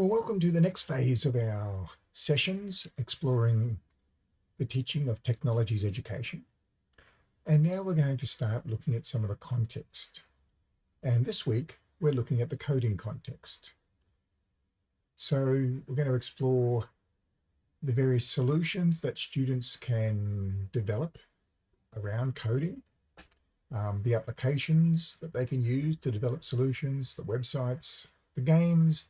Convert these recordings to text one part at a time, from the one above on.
Well, welcome to the next phase of our sessions exploring the teaching of technologies education. And now we're going to start looking at some of the context. And this week, we're looking at the coding context. So we're going to explore the various solutions that students can develop around coding, um, the applications that they can use to develop solutions, the websites, the games,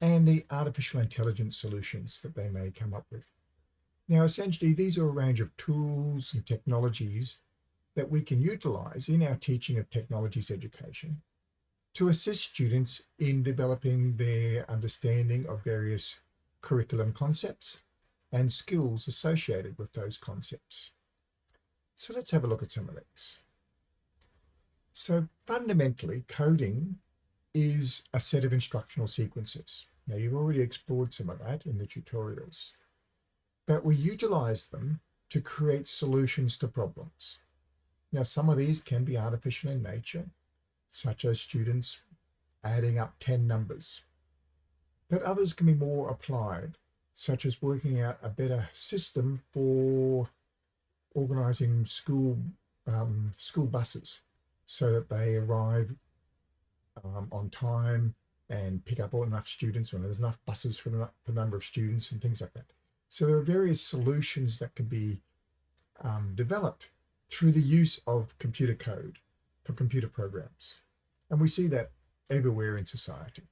and the artificial intelligence solutions that they may come up with. Now, essentially, these are a range of tools and technologies that we can utilize in our teaching of technologies education to assist students in developing their understanding of various curriculum concepts and skills associated with those concepts. So let's have a look at some of these. So fundamentally, coding is a set of instructional sequences. Now you've already explored some of that in the tutorials, but we utilize them to create solutions to problems. Now some of these can be artificial in nature, such as students adding up 10 numbers, but others can be more applied, such as working out a better system for organizing school um, school buses so that they arrive um, on time and pick up enough students when there's enough buses for the, number of students and things like that. So there are various solutions that can be um, developed through the use of computer code for computer programs. And we see that everywhere in society.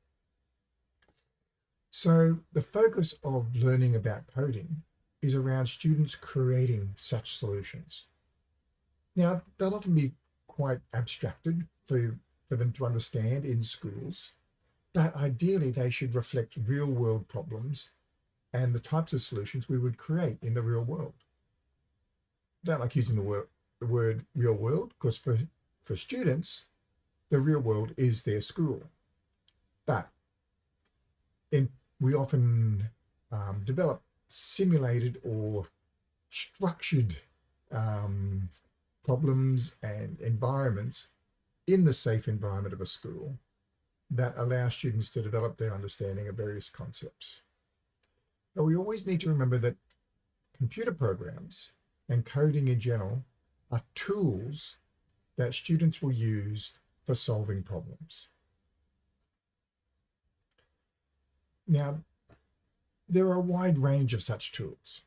So the focus of learning about coding is around students creating such solutions. Now, they'll often be quite abstracted for, for them to understand in schools, but ideally they should reflect real world problems and the types of solutions we would create in the real world. I don't like using the word, the word real world because for, for students, the real world is their school. But in, we often um, develop simulated or structured um, problems and environments in the safe environment of a school that allow students to develop their understanding of various concepts. But we always need to remember that computer programs and coding in general are tools that students will use for solving problems. Now, there are a wide range of such tools,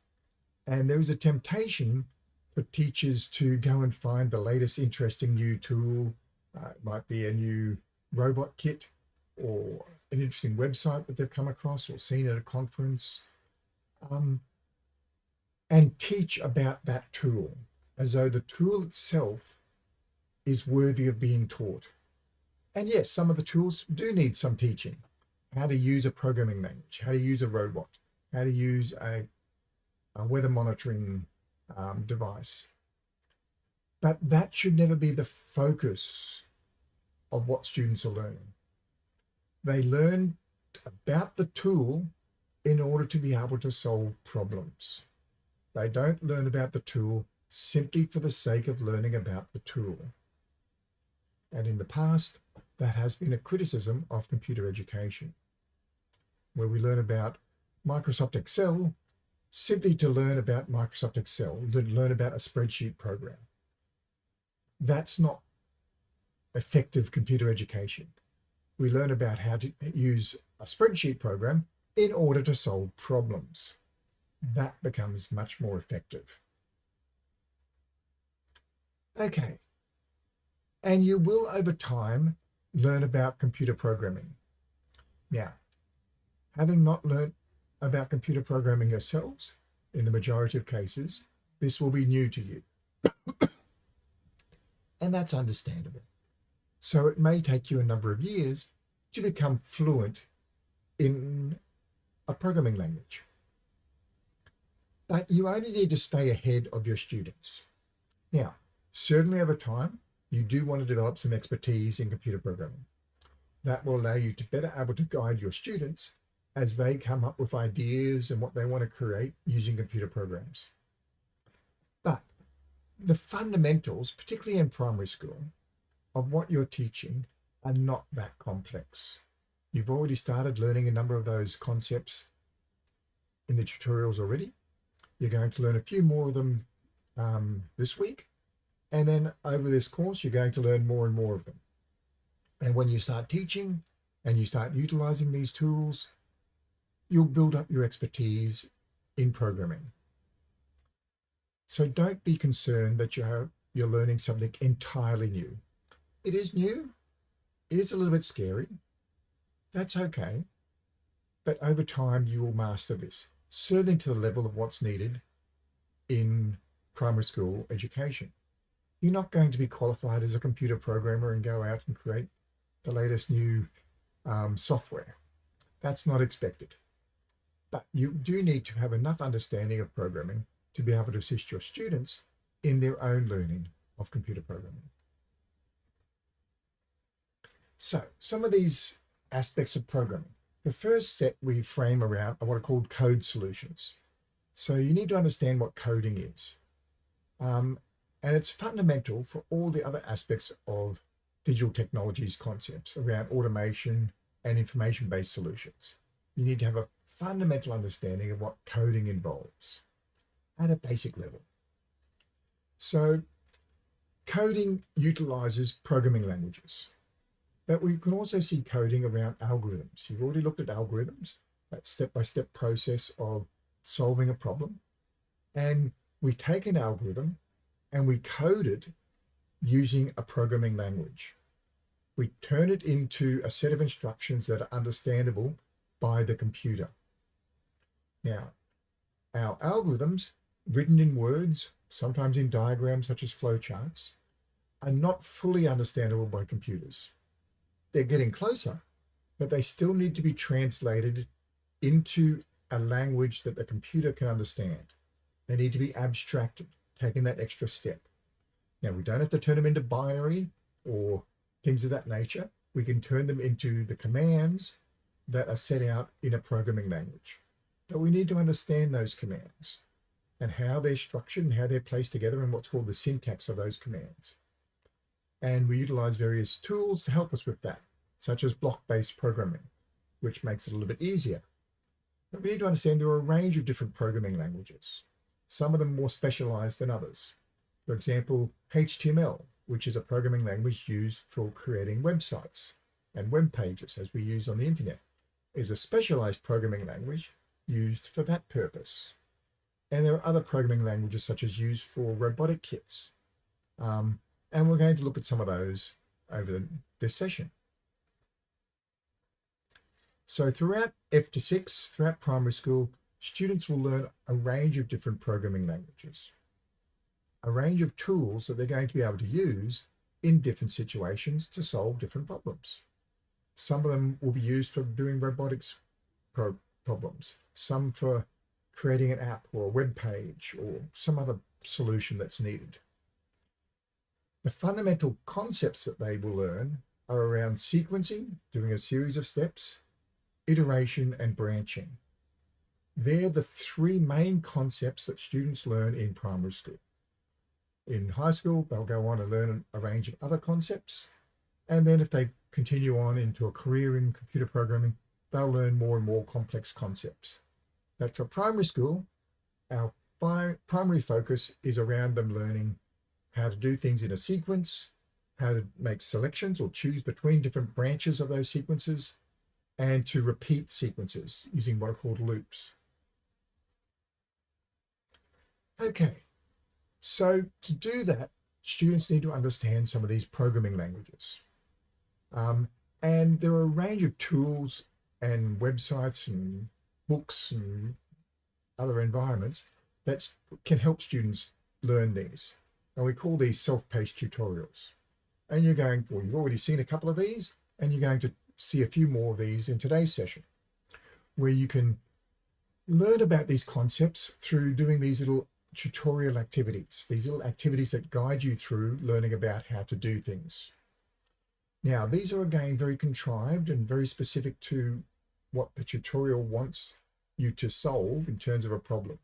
and there is a temptation for teachers to go and find the latest interesting new tool. Uh, it might be a new robot kit or an interesting website that they've come across or seen at a conference um, and teach about that tool as though the tool itself is worthy of being taught. And yes, some of the tools do need some teaching. How to use a programming language, how to use a robot, how to use a, a weather monitoring um, device. But that should never be the focus of what students are learning. They learn about the tool in order to be able to solve problems. They don't learn about the tool simply for the sake of learning about the tool. And in the past, that has been a criticism of computer education, where we learn about Microsoft Excel simply to learn about Microsoft Excel, to learn about a spreadsheet program. That's not effective computer education. We learn about how to use a spreadsheet program in order to solve problems. That becomes much more effective. Okay. And you will over time learn about computer programming. Now, having not learned about computer programming yourselves, in the majority of cases, this will be new to you. and that's understandable. So it may take you a number of years to become fluent in a programming language. But you only need to stay ahead of your students. Now, certainly over time, you do want to develop some expertise in computer programming. That will allow you to better able to guide your students as they come up with ideas and what they want to create using computer programs. But the fundamentals, particularly in primary school, of what you're teaching are not that complex. You've already started learning a number of those concepts in the tutorials already. You're going to learn a few more of them um, this week. And then over this course, you're going to learn more and more of them. And when you start teaching and you start utilizing these tools, you'll build up your expertise in programming. So don't be concerned that you're, you're learning something entirely new. It is new. It is a little bit scary. That's okay. But over time, you will master this, certainly to the level of what's needed in primary school education. You're not going to be qualified as a computer programmer and go out and create the latest new um, software. That's not expected. But you do need to have enough understanding of programming to be able to assist your students in their own learning of computer programming. So some of these aspects of programming. The first set we frame around are what are called code solutions. So you need to understand what coding is. Um, and it's fundamental for all the other aspects of digital technologies concepts around automation and information-based solutions. You need to have a fundamental understanding of what coding involves at a basic level. So coding utilizes programming languages, but we can also see coding around algorithms. You've already looked at algorithms, that step-by-step -step process of solving a problem. And we take an algorithm and we code it using a programming language. We turn it into a set of instructions that are understandable by the computer. Now, our algorithms, written in words, sometimes in diagrams such as flowcharts, are not fully understandable by computers. They're getting closer, but they still need to be translated into a language that the computer can understand. They need to be abstracted, taking that extra step. Now, we don't have to turn them into binary or things of that nature. We can turn them into the commands that are set out in a programming language. But we need to understand those commands and how they're structured and how they're placed together and what's called the syntax of those commands. And we utilize various tools to help us with that, such as block-based programming, which makes it a little bit easier. But we need to understand there are a range of different programming languages, some of them more specialized than others. For example, HTML, which is a programming language used for creating websites and web pages as we use on the internet, is a specialized programming language used for that purpose. And there are other programming languages such as used for robotic kits, um, and we're going to look at some of those over this session. So throughout F to 6, throughout primary school, students will learn a range of different programming languages, a range of tools that they're going to be able to use in different situations to solve different problems. Some of them will be used for doing robotics pro problems, some for creating an app or a web page or some other solution that's needed. The fundamental concepts that they will learn are around sequencing, doing a series of steps, iteration and branching. They're the three main concepts that students learn in primary school. In high school, they'll go on and learn a range of other concepts. And then if they continue on into a career in computer programming, they'll learn more and more complex concepts. But for primary school, our primary focus is around them learning how to do things in a sequence, how to make selections or choose between different branches of those sequences, and to repeat sequences using what are called loops. Okay, so to do that, students need to understand some of these programming languages. Um, and there are a range of tools and websites and books and other environments that can help students learn these. And we call these self-paced tutorials. And you're going, well, you've already seen a couple of these, and you're going to see a few more of these in today's session, where you can learn about these concepts through doing these little tutorial activities, these little activities that guide you through learning about how to do things. Now, these are again very contrived and very specific to what the tutorial wants you to solve in terms of a problem.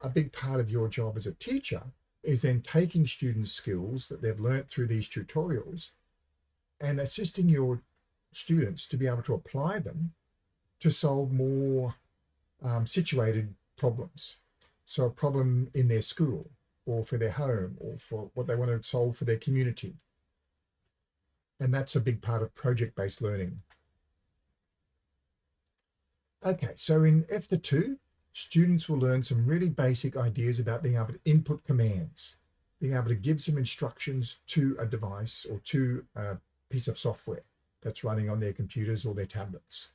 A big part of your job as a teacher is then taking students' skills that they've learnt through these tutorials and assisting your students to be able to apply them to solve more um, situated problems. So a problem in their school or for their home or for what they want to solve for their community. And that's a big part of project-based learning. Okay, so in F2, students will learn some really basic ideas about being able to input commands, being able to give some instructions to a device or to a piece of software that's running on their computers or their tablets.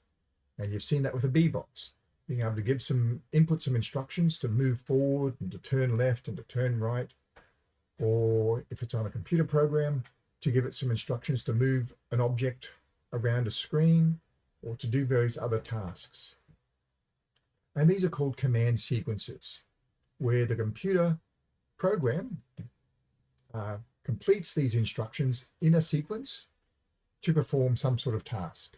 And you've seen that with the Bee-Bots being able to give some input some instructions to move forward and to turn left and to turn right or if it's on a computer program to give it some instructions to move an object around a screen or to do various other tasks. And these are called command sequences where the computer program uh, completes these instructions in a sequence to perform some sort of task.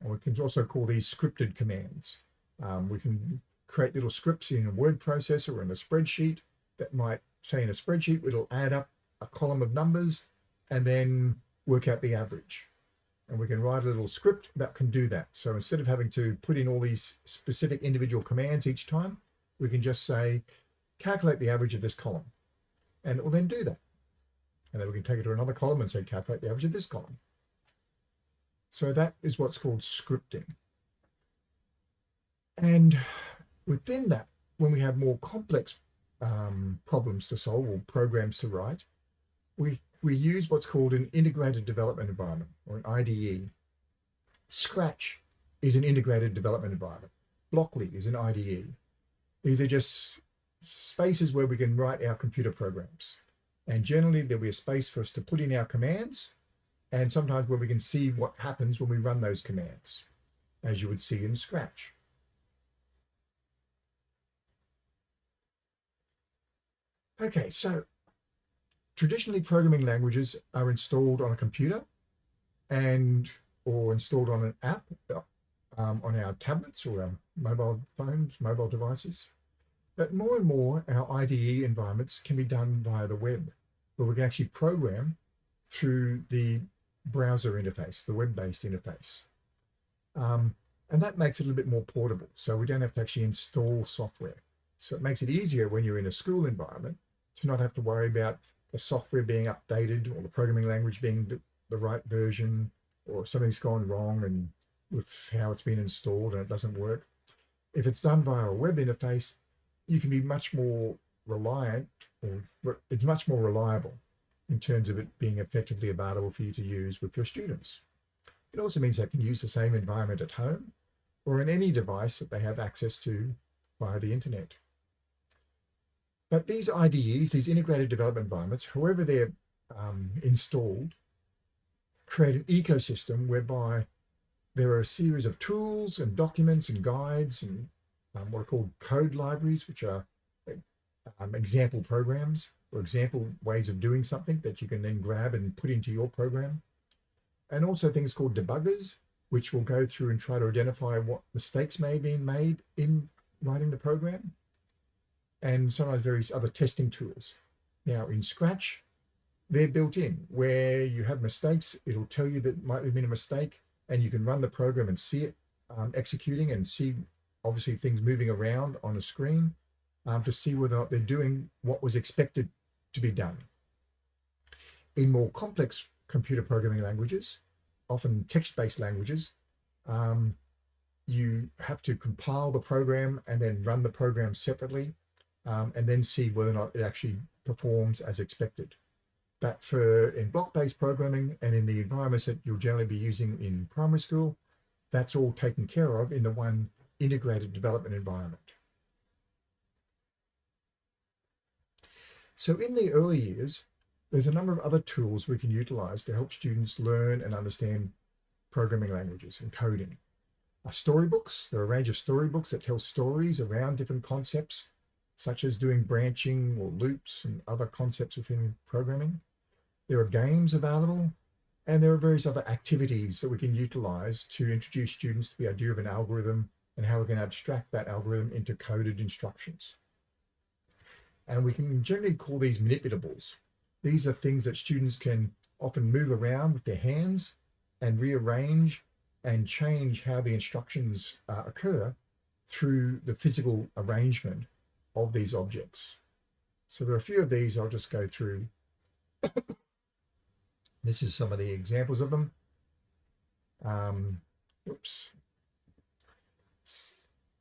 And we can also call these scripted commands. Um, we can create little scripts in a word processor or in a spreadsheet that might say in a spreadsheet, it'll add up a column of numbers and then work out the average. And we can write a little script that can do that. So instead of having to put in all these specific individual commands each time, we can just say, calculate the average of this column. And it will then do that. And then we can take it to another column and say, calculate the average of this column. So that is what's called scripting. And within that, when we have more complex um, problems to solve or programs to write, we, we use what's called an integrated development environment or an IDE. Scratch is an integrated development environment. Blockly is an IDE. These are just spaces where we can write our computer programs. And generally there'll be a space for us to put in our commands and sometimes where we can see what happens when we run those commands, as you would see in Scratch. Okay, so traditionally programming languages are installed on a computer and or installed on an app um, on our tablets or our mobile phones, mobile devices. But more and more our IDE environments can be done via the web, where we can actually program through the browser interface, the web-based interface. Um, and that makes it a little bit more portable. So we don't have to actually install software. So it makes it easier when you're in a school environment to not have to worry about the software being updated or the programming language being the, the right version or something's gone wrong and with how it's been installed and it doesn't work. If it's done via a web interface, you can be much more reliant or it's much more reliable in terms of it being effectively available for you to use with your students. It also means they can use the same environment at home or in any device that they have access to via the internet. But these IDEs, these integrated development environments, however they're um, installed, create an ecosystem whereby there are a series of tools and documents and guides and um, what are called code libraries, which are um, example programs or example ways of doing something that you can then grab and put into your program. And also things called debuggers, which will go through and try to identify what mistakes may have been made in writing the program and some of sometimes various other testing tools. Now in Scratch, they're built in where you have mistakes, it'll tell you that might have been a mistake and you can run the program and see it um, executing and see obviously things moving around on a screen um, to see whether or not they're doing what was expected to be done. In more complex computer programming languages, often text-based languages, um, you have to compile the program and then run the program separately um, and then see whether or not it actually performs as expected. But for in block-based programming and in the environments that you'll generally be using in primary school, that's all taken care of in the one integrated development environment. So in the early years, there's a number of other tools we can utilize to help students learn and understand programming languages and coding. Uh, storybooks, there are a range of storybooks that tell stories around different concepts such as doing branching or loops and other concepts within programming. There are games available, and there are various other activities that we can utilize to introduce students to the idea of an algorithm and how we can abstract that algorithm into coded instructions. And we can generally call these manipulables. These are things that students can often move around with their hands and rearrange and change how the instructions uh, occur through the physical arrangement of these objects. So there are a few of these I'll just go through. this is some of the examples of them. Um.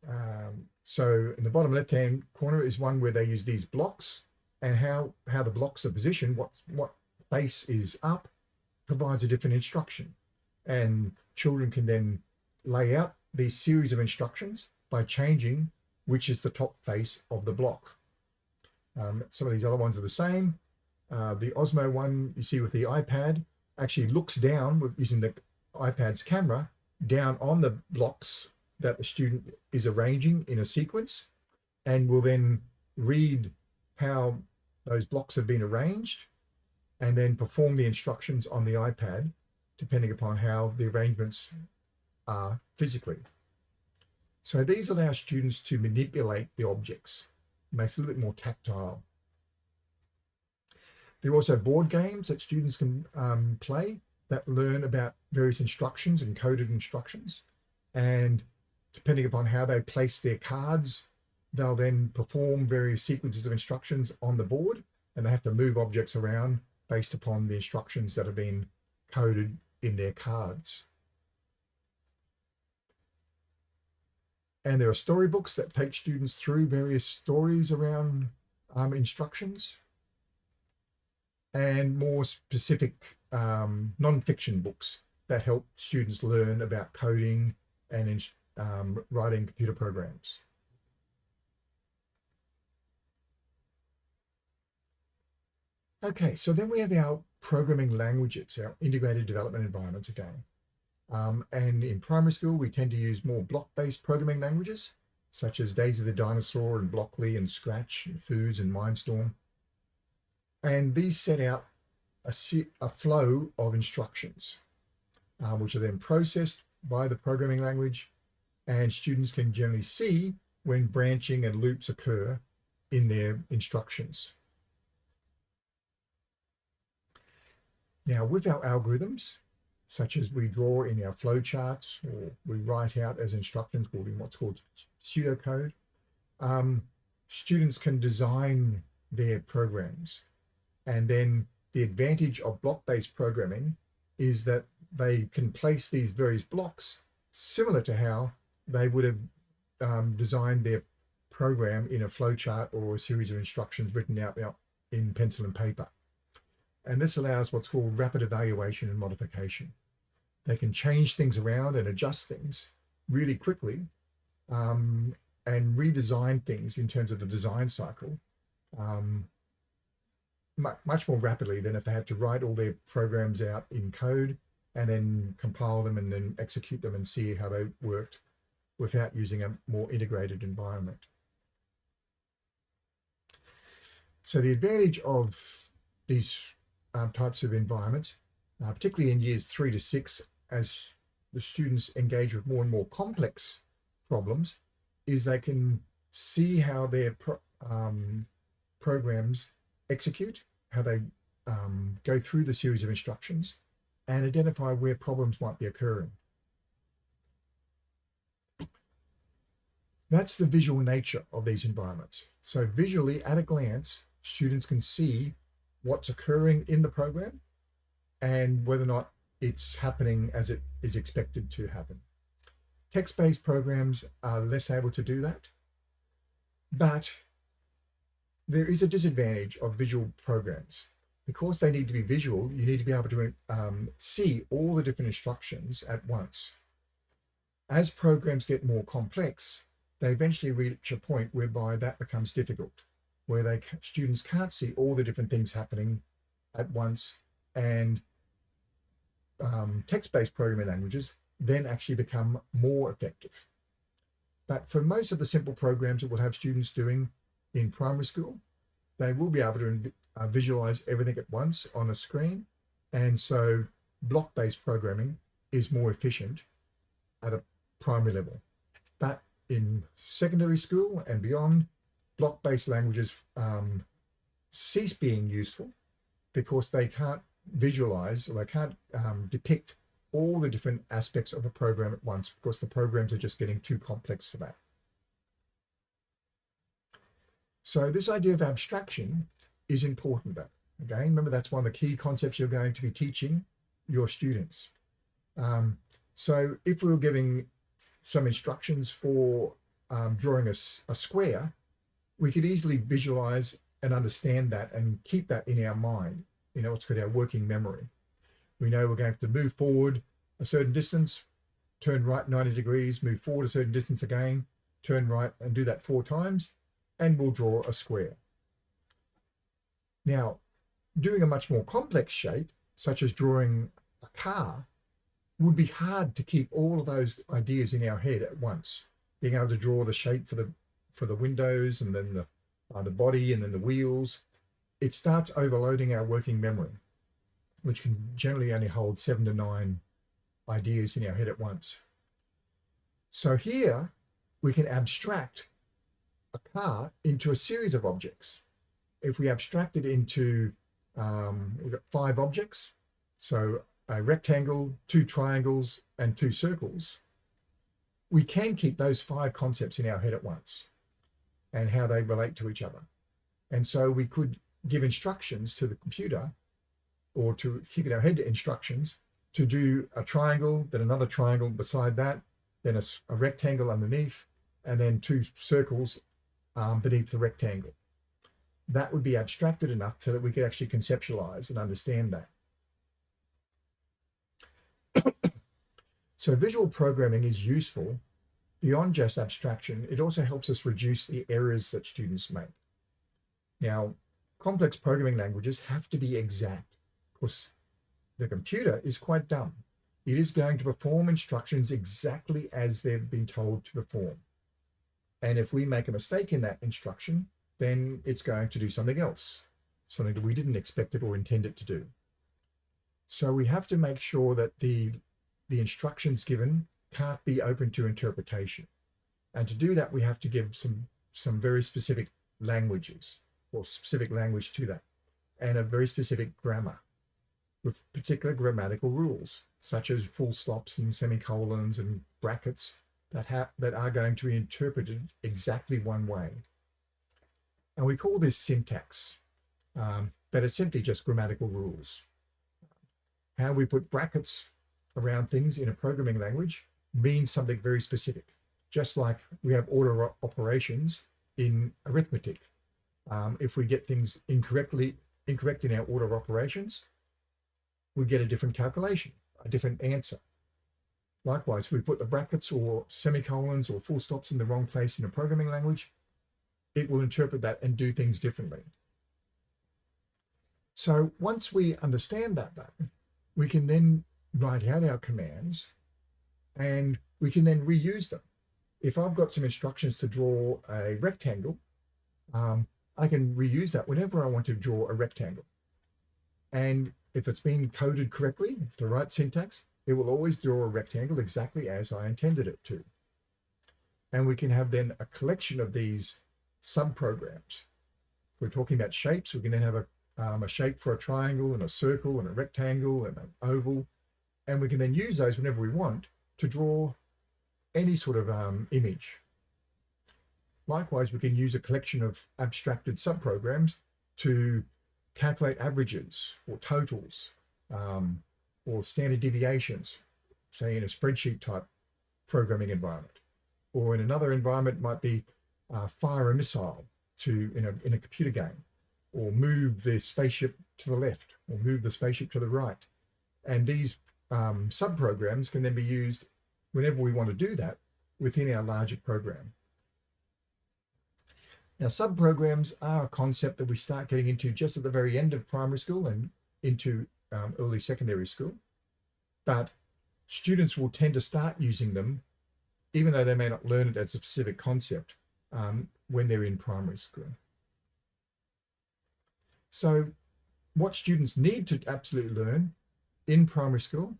Um, so in the bottom left-hand corner is one where they use these blocks and how, how the blocks are positioned, what, what face is up, provides a different instruction. And children can then lay out these series of instructions by changing which is the top face of the block. Um, some of these other ones are the same. Uh, the Osmo one you see with the iPad actually looks down with using the iPad's camera down on the blocks that the student is arranging in a sequence and will then read how those blocks have been arranged and then perform the instructions on the iPad depending upon how the arrangements are physically. So these allow students to manipulate the objects, makes it a little bit more tactile. There are also board games that students can um, play that learn about various instructions and coded instructions. And depending upon how they place their cards, they'll then perform various sequences of instructions on the board and they have to move objects around based upon the instructions that have been coded in their cards. And there are storybooks that take students through various stories around um, instructions and more specific um, non-fiction books that help students learn about coding and um, writing computer programs. Okay, so then we have our programming languages, our integrated development environments again. Um, and in primary school, we tend to use more block-based programming languages, such as Daisy the Dinosaur and Blockly and Scratch and Foos and Mindstorm. And these set out a, a flow of instructions, uh, which are then processed by the programming language, and students can generally see when branching and loops occur in their instructions. Now, with our algorithms, such as we draw in our flowcharts or we write out as instructions called in what's called pseudocode. Um, students can design their programs. And then the advantage of block-based programming is that they can place these various blocks similar to how they would have um, designed their program in a flowchart or a series of instructions written out in pencil and paper. And this allows what's called rapid evaluation and modification. They can change things around and adjust things really quickly um, and redesign things in terms of the design cycle um, much more rapidly than if they had to write all their programs out in code and then compile them and then execute them and see how they worked without using a more integrated environment. So the advantage of these um, types of environments, uh, particularly in years three to six, as the students engage with more and more complex problems, is they can see how their pro um, programs execute, how they um, go through the series of instructions, and identify where problems might be occurring. That's the visual nature of these environments. So visually, at a glance, students can see what's occurring in the program and whether or not it's happening as it is expected to happen. Text-based programs are less able to do that, but there is a disadvantage of visual programs. Because they need to be visual, you need to be able to um, see all the different instructions at once. As programs get more complex, they eventually reach a point whereby that becomes difficult where they students can't see all the different things happening at once and um, text-based programming languages then actually become more effective. But for most of the simple programs that we'll have students doing in primary school, they will be able to uh, visualize everything at once on a screen. And so block-based programming is more efficient at a primary level. But in secondary school and beyond, block-based languages um, cease being useful because they can't visualize or they can't um, depict all the different aspects of a program at once because the programs are just getting too complex for that. So this idea of abstraction is important. Though. Again, remember that's one of the key concepts you're going to be teaching your students. Um, so if we were giving some instructions for um, drawing a, a square, we could easily visualize and understand that and keep that in our mind. You know, it's called our working memory. We know we're going to to move forward a certain distance, turn right 90 degrees, move forward a certain distance again, turn right and do that four times, and we'll draw a square. Now, doing a much more complex shape, such as drawing a car, would be hard to keep all of those ideas in our head at once. Being able to draw the shape for the for the windows and then the uh, the body and then the wheels, it starts overloading our working memory, which can generally only hold seven to nine ideas in our head at once. So here we can abstract a car into a series of objects. If we abstract it into, um, we've got five objects, so a rectangle, two triangles, and two circles, we can keep those five concepts in our head at once and how they relate to each other. And so we could give instructions to the computer or to keep in our head instructions to do a triangle, then another triangle beside that, then a, a rectangle underneath, and then two circles um, beneath the rectangle. That would be abstracted enough so that we could actually conceptualize and understand that. so visual programming is useful beyond just abstraction. It also helps us reduce the errors that students make. Now, complex programming languages have to be exact. Of course, the computer is quite dumb. It is going to perform instructions exactly as they've been told to perform. And if we make a mistake in that instruction, then it's going to do something else, something that we didn't expect it or intend it to do. So we have to make sure that the, the instructions given can't be open to interpretation. And to do that, we have to give some, some very specific languages or specific language to that and a very specific grammar with particular grammatical rules, such as full stops and semicolons and brackets that, have, that are going to be interpreted exactly one way. And we call this syntax, um, but it's simply just grammatical rules. How we put brackets around things in a programming language means something very specific, just like we have order operations in arithmetic. Um, if we get things incorrectly incorrect in our order of operations, we get a different calculation, a different answer. Likewise, if we put the brackets or semicolons or full stops in the wrong place in a programming language, it will interpret that and do things differently. So once we understand that though, we can then write out our commands and we can then reuse them. If I've got some instructions to draw a rectangle, um, I can reuse that whenever I want to draw a rectangle. And if it's been coded correctly, the right syntax, it will always draw a rectangle exactly as I intended it to. And we can have then a collection of these subprograms. We're talking about shapes, we can then have a, um, a shape for a triangle and a circle and a rectangle and an oval. And we can then use those whenever we want to draw any sort of um, image. Likewise, we can use a collection of abstracted subprograms to calculate averages or totals um, or standard deviations, say in a spreadsheet type programming environment. Or in another environment might be uh, fire a missile to in a, in a computer game, or move the spaceship to the left, or move the spaceship to the right. And these um, subprograms can then be used whenever we want to do that within our larger program. Now, subprograms are a concept that we start getting into just at the very end of primary school and into um, early secondary school. But students will tend to start using them, even though they may not learn it as a specific concept um, when they're in primary school. So what students need to absolutely learn in primary school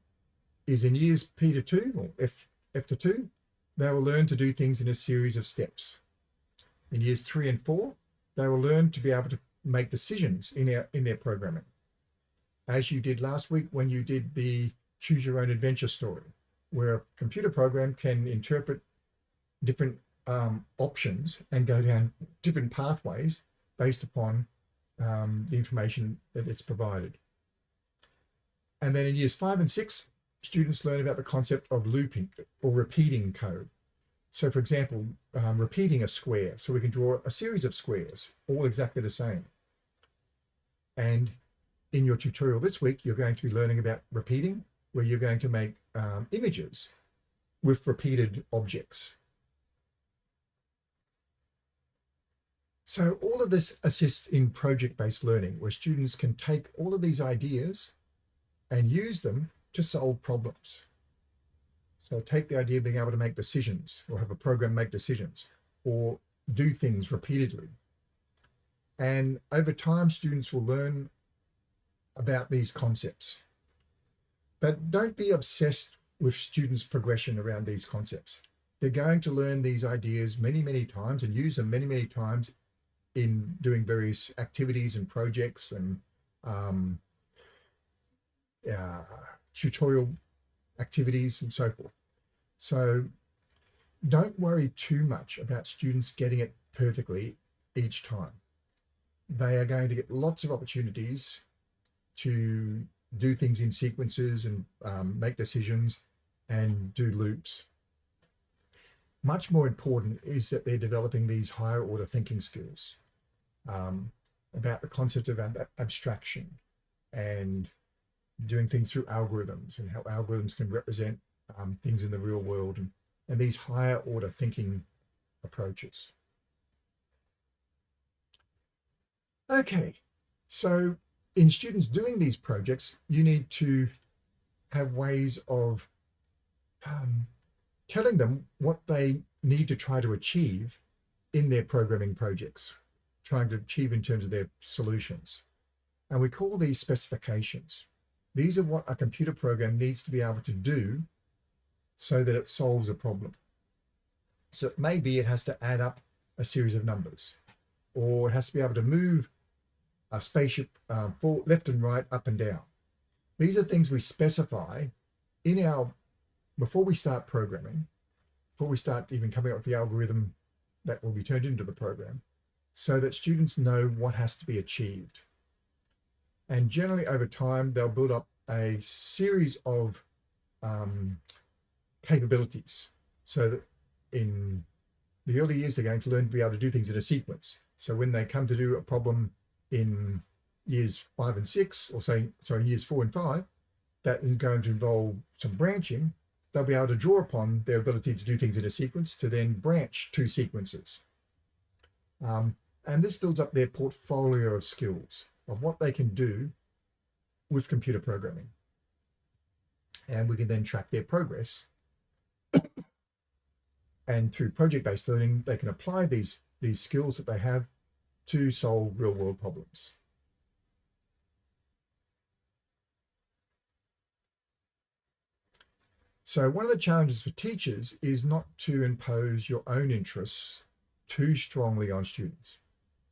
is in years P to 2 or F, F to 2, they will learn to do things in a series of steps in years three and four, they will learn to be able to make decisions in, in their programming. As you did last week when you did the choose your own adventure story, where a computer program can interpret different um, options and go down different pathways based upon um, the information that it's provided. And then in years five and six, students learn about the concept of looping or repeating code. So for example, um, repeating a square. So we can draw a series of squares, all exactly the same. And in your tutorial this week, you're going to be learning about repeating, where you're going to make um, images with repeated objects. So all of this assists in project-based learning, where students can take all of these ideas and use them to solve problems. So take the idea of being able to make decisions or have a program make decisions or do things repeatedly. And over time, students will learn about these concepts. But don't be obsessed with students' progression around these concepts. They're going to learn these ideas many, many times and use them many, many times in doing various activities and projects and um, uh, tutorial activities and so forth. So don't worry too much about students getting it perfectly each time. They are going to get lots of opportunities to do things in sequences and um, make decisions and do loops. Much more important is that they're developing these higher order thinking skills um, about the concept of ab abstraction and doing things through algorithms and how algorithms can represent um, things in the real world and, and these higher order thinking approaches. Okay, so in students doing these projects, you need to have ways of um, telling them what they need to try to achieve in their programming projects, trying to achieve in terms of their solutions. And we call these specifications. These are what a computer program needs to be able to do so that it solves a problem. So it may be it has to add up a series of numbers, or it has to be able to move a spaceship um, for left and right, up and down. These are things we specify in our, before we start programming, before we start even coming up with the algorithm that will be turned into the program, so that students know what has to be achieved. And generally over time, they'll build up a series of um, capabilities so that in the early years, they're going to learn to be able to do things in a sequence. So when they come to do a problem in years five and six, or say, sorry, years four and five, that is going to involve some branching, they'll be able to draw upon their ability to do things in a sequence to then branch two sequences. Um, and this builds up their portfolio of skills of what they can do with computer programming. And we can then track their progress. and through project-based learning, they can apply these, these skills that they have to solve real world problems. So one of the challenges for teachers is not to impose your own interests too strongly on students.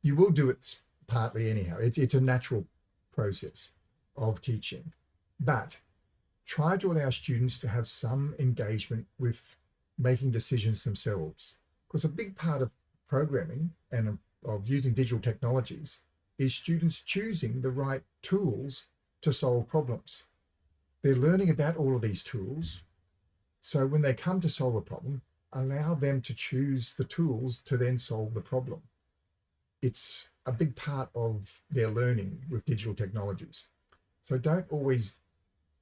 You will do it partly anyhow. It's, it's a natural process of teaching, but try to allow students to have some engagement with making decisions themselves. Because a big part of programming and of using digital technologies is students choosing the right tools to solve problems. They're learning about all of these tools. So when they come to solve a problem, allow them to choose the tools to then solve the problem. It's a big part of their learning with digital technologies. So don't always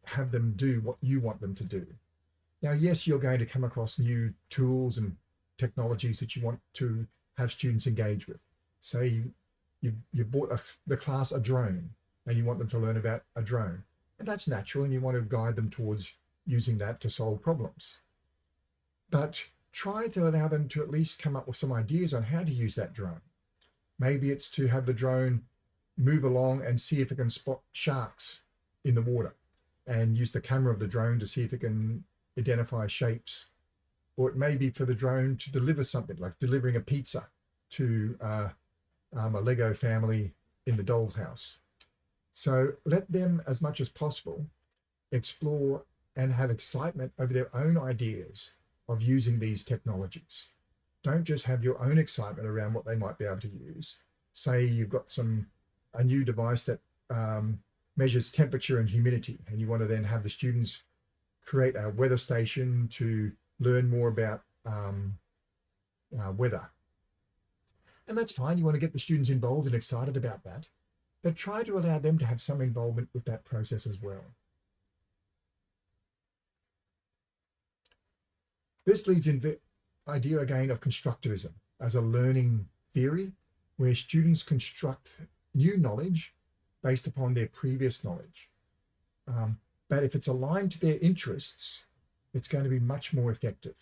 have them do what you want them to do. Now, yes, you're going to come across new tools and technologies that you want to have students engage with. Say you, you bought a, the class a drone and you want them to learn about a drone. And that's natural and you want to guide them towards using that to solve problems. But try to allow them to at least come up with some ideas on how to use that drone. Maybe it's to have the drone move along and see if it can spot sharks in the water and use the camera of the drone to see if it can identify shapes. Or it may be for the drone to deliver something like delivering a pizza to uh, um, a Lego family in the dollhouse. So let them, as much as possible, explore and have excitement over their own ideas of using these technologies. Don't just have your own excitement around what they might be able to use. Say you've got some a new device that um, measures temperature and humidity, and you want to then have the students create a weather station to learn more about um, uh, weather. And that's fine. You want to get the students involved and excited about that, but try to allow them to have some involvement with that process as well. This leads in idea again of constructivism as a learning theory where students construct new knowledge based upon their previous knowledge. Um, but if it's aligned to their interests, it's going to be much more effective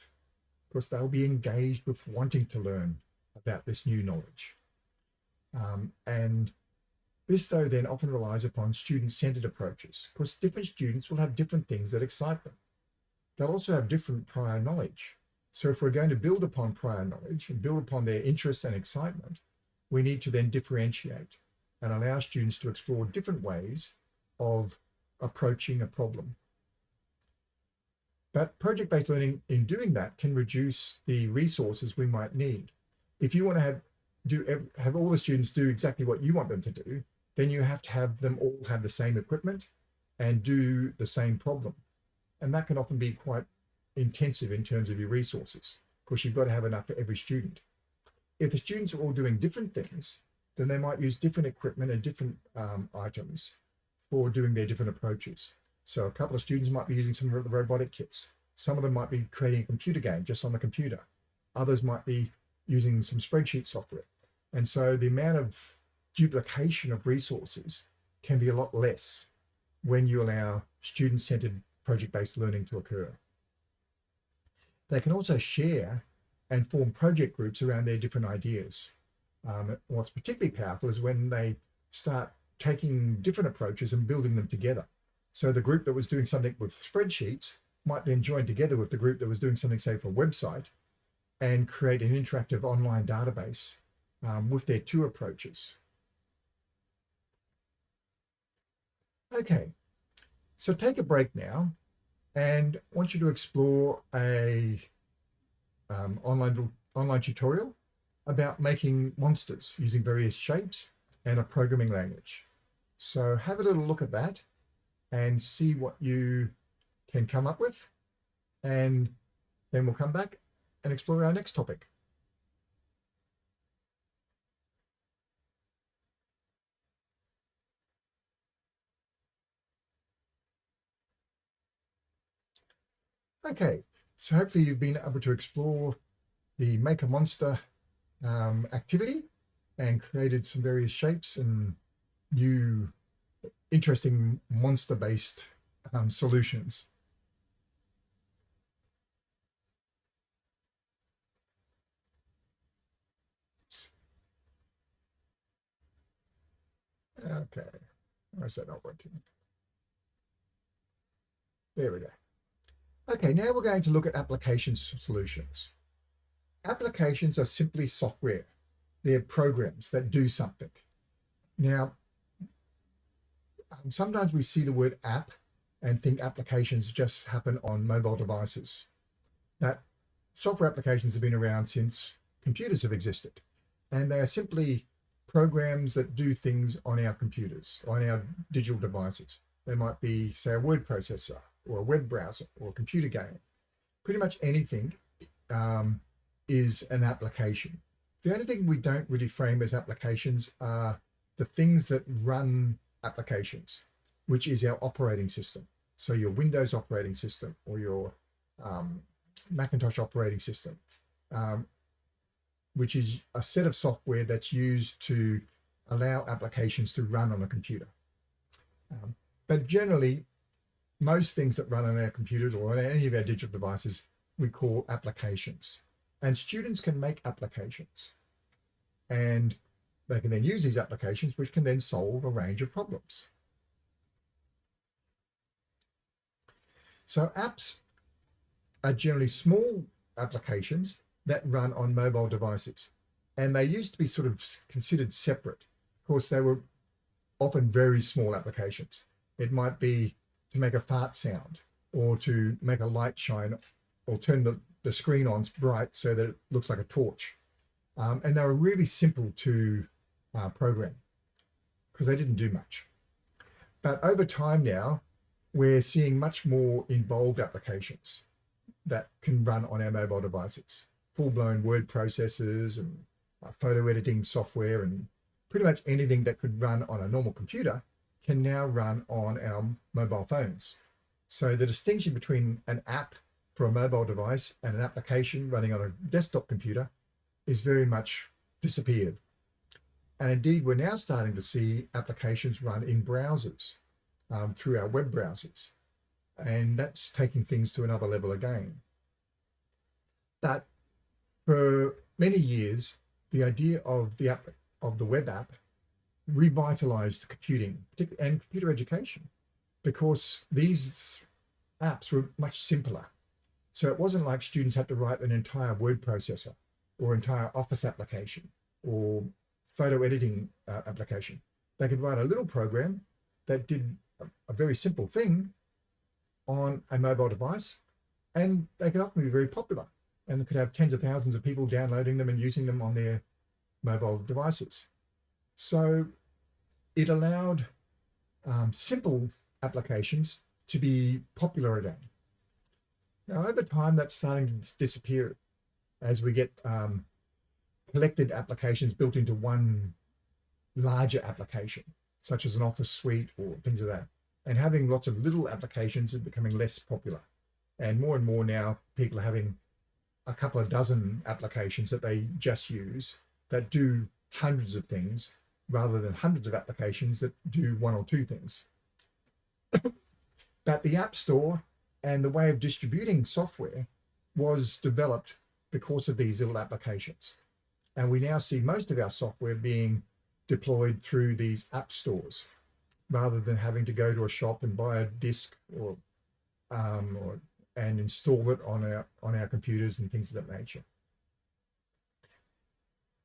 because they'll be engaged with wanting to learn about this new knowledge. Um, and this, though, then often relies upon student-centered approaches because different students will have different things that excite them. They'll also have different prior knowledge. So if we're going to build upon prior knowledge and build upon their interests and excitement, we need to then differentiate and allow students to explore different ways of approaching a problem. But project-based learning in doing that can reduce the resources we might need. If you want to have do have all the students do exactly what you want them to do, then you have to have them all have the same equipment and do the same problem. And that can often be quite intensive in terms of your resources because you've got to have enough for every student. If the students are all doing different things, then they might use different equipment and different um, items for doing their different approaches. So a couple of students might be using some of the robotic kits. Some of them might be creating a computer game just on the computer. Others might be using some spreadsheet software. And so the amount of duplication of resources can be a lot less when you allow student-centered project-based learning to occur. They can also share and form project groups around their different ideas. Um, what's particularly powerful is when they start taking different approaches and building them together. So the group that was doing something with spreadsheets might then join together with the group that was doing something, say, for a website and create an interactive online database um, with their two approaches. Okay, so take a break now and I want you to explore a um, online, online tutorial about making monsters using various shapes and a programming language. So have a little look at that and see what you can come up with. And then we'll come back and explore our next topic. Okay, so hopefully you've been able to explore the Make a Monster um, activity and created some various shapes and new interesting monster-based um, solutions. Okay, why is that not working? There we go. Okay, now we're going to look at application solutions. Applications are simply software. They're programs that do something. Now, um, sometimes we see the word app and think applications just happen on mobile devices. That software applications have been around since computers have existed. And they are simply programs that do things on our computers, on our digital devices. They might be, say, a word processor or a web browser or a computer game. Pretty much anything um, is an application. The only thing we don't really frame as applications are the things that run applications, which is our operating system. So your Windows operating system or your um, Macintosh operating system, um, which is a set of software that's used to allow applications to run on a computer. Um, but generally, most things that run on our computers or on any of our digital devices, we call applications. And students can make applications. And they can then use these applications, which can then solve a range of problems. So apps are generally small applications that run on mobile devices. And they used to be sort of considered separate. Of course, they were often very small applications. It might be to make a fart sound or to make a light shine or turn the, the screen on bright so that it looks like a torch. Um, and they were really simple to uh, program because they didn't do much. But over time now, we're seeing much more involved applications that can run on our mobile devices, full-blown word processors and uh, photo editing software and pretty much anything that could run on a normal computer can now run on our mobile phones. So the distinction between an app for a mobile device and an application running on a desktop computer is very much disappeared. And indeed, we're now starting to see applications run in browsers um, through our web browsers. And that's taking things to another level again. But for many years, the idea of the app of the web app revitalized computing and computer education because these apps were much simpler. So it wasn't like students had to write an entire word processor or entire office application or photo editing uh, application. They could write a little program that did a, a very simple thing on a mobile device and they could often be very popular and could have tens of thousands of people downloading them and using them on their mobile devices. So it allowed um, simple applications to be popular again. Now, over time, that's starting to disappear as we get um, collected applications built into one larger application, such as an office suite or things of like that. And having lots of little applications is becoming less popular. And more and more now, people are having a couple of dozen applications that they just use that do hundreds of things rather than hundreds of applications that do one or two things. but the App Store and the way of distributing software was developed because of these little applications. And we now see most of our software being deployed through these app stores rather than having to go to a shop and buy a disk or, um, or and install it on our on our computers and things of that nature.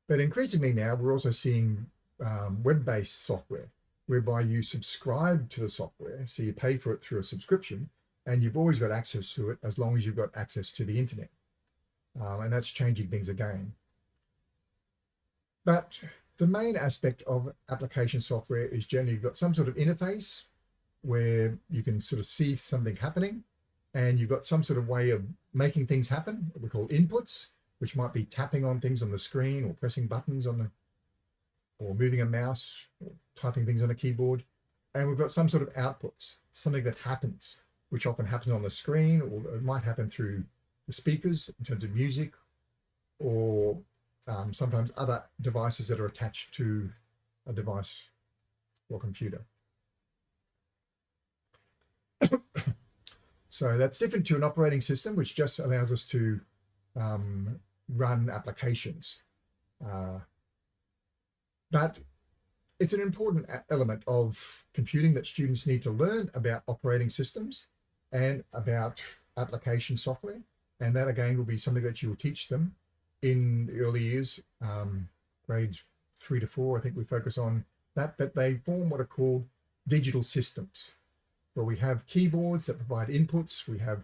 But increasingly now, we're also seeing um, web-based software whereby you subscribe to the software. So you pay for it through a subscription and you've always got access to it as long as you've got access to the internet. Um, and that's changing things again. But the main aspect of application software is generally you've got some sort of interface where you can sort of see something happening and you've got some sort of way of making things happen, we call inputs, which might be tapping on things on the screen or pressing buttons on the, or moving a mouse, typing things on a keyboard. And we've got some sort of outputs, something that happens, which often happens on the screen, or it might happen through the speakers in terms of music, or um, sometimes other devices that are attached to a device or computer. so that's different to an operating system, which just allows us to um, run applications. Uh, but it's an important element of computing that students need to learn about operating systems and about application software. And that again will be something that you'll teach them in the early years, um, grades three to four, I think we focus on that, but they form what are called digital systems, where we have keyboards that provide inputs, we have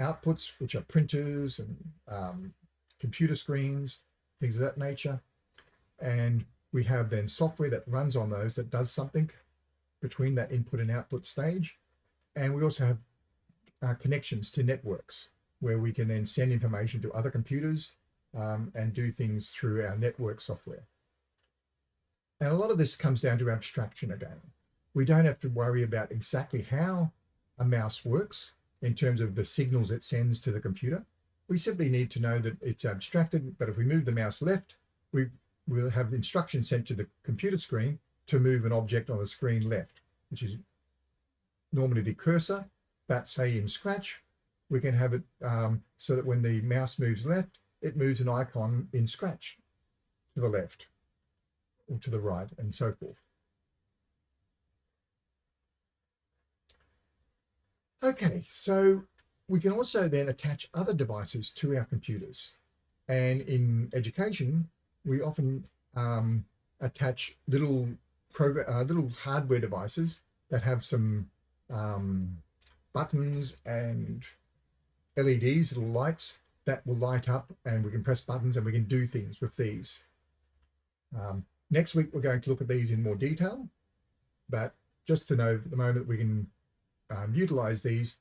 outputs, which are printers and um, computer screens, things of that nature. And we have then software that runs on those that does something between that input and output stage. And we also have uh, connections to networks where we can then send information to other computers um, and do things through our network software. And a lot of this comes down to abstraction again. We don't have to worry about exactly how a mouse works in terms of the signals it sends to the computer. We simply need to know that it's abstracted, but if we move the mouse left, we will have instructions sent to the computer screen to move an object on the screen left, which is normally the cursor, but say in Scratch, we can have it um, so that when the mouse moves left, it moves an icon in Scratch to the left or to the right and so forth. Okay, so we can also then attach other devices to our computers. And in education, we often um, attach little uh, little hardware devices that have some um, buttons and LEDs, little lights that will light up and we can press buttons and we can do things with these. Um, next week, we're going to look at these in more detail, but just to know at the moment we can um, utilize these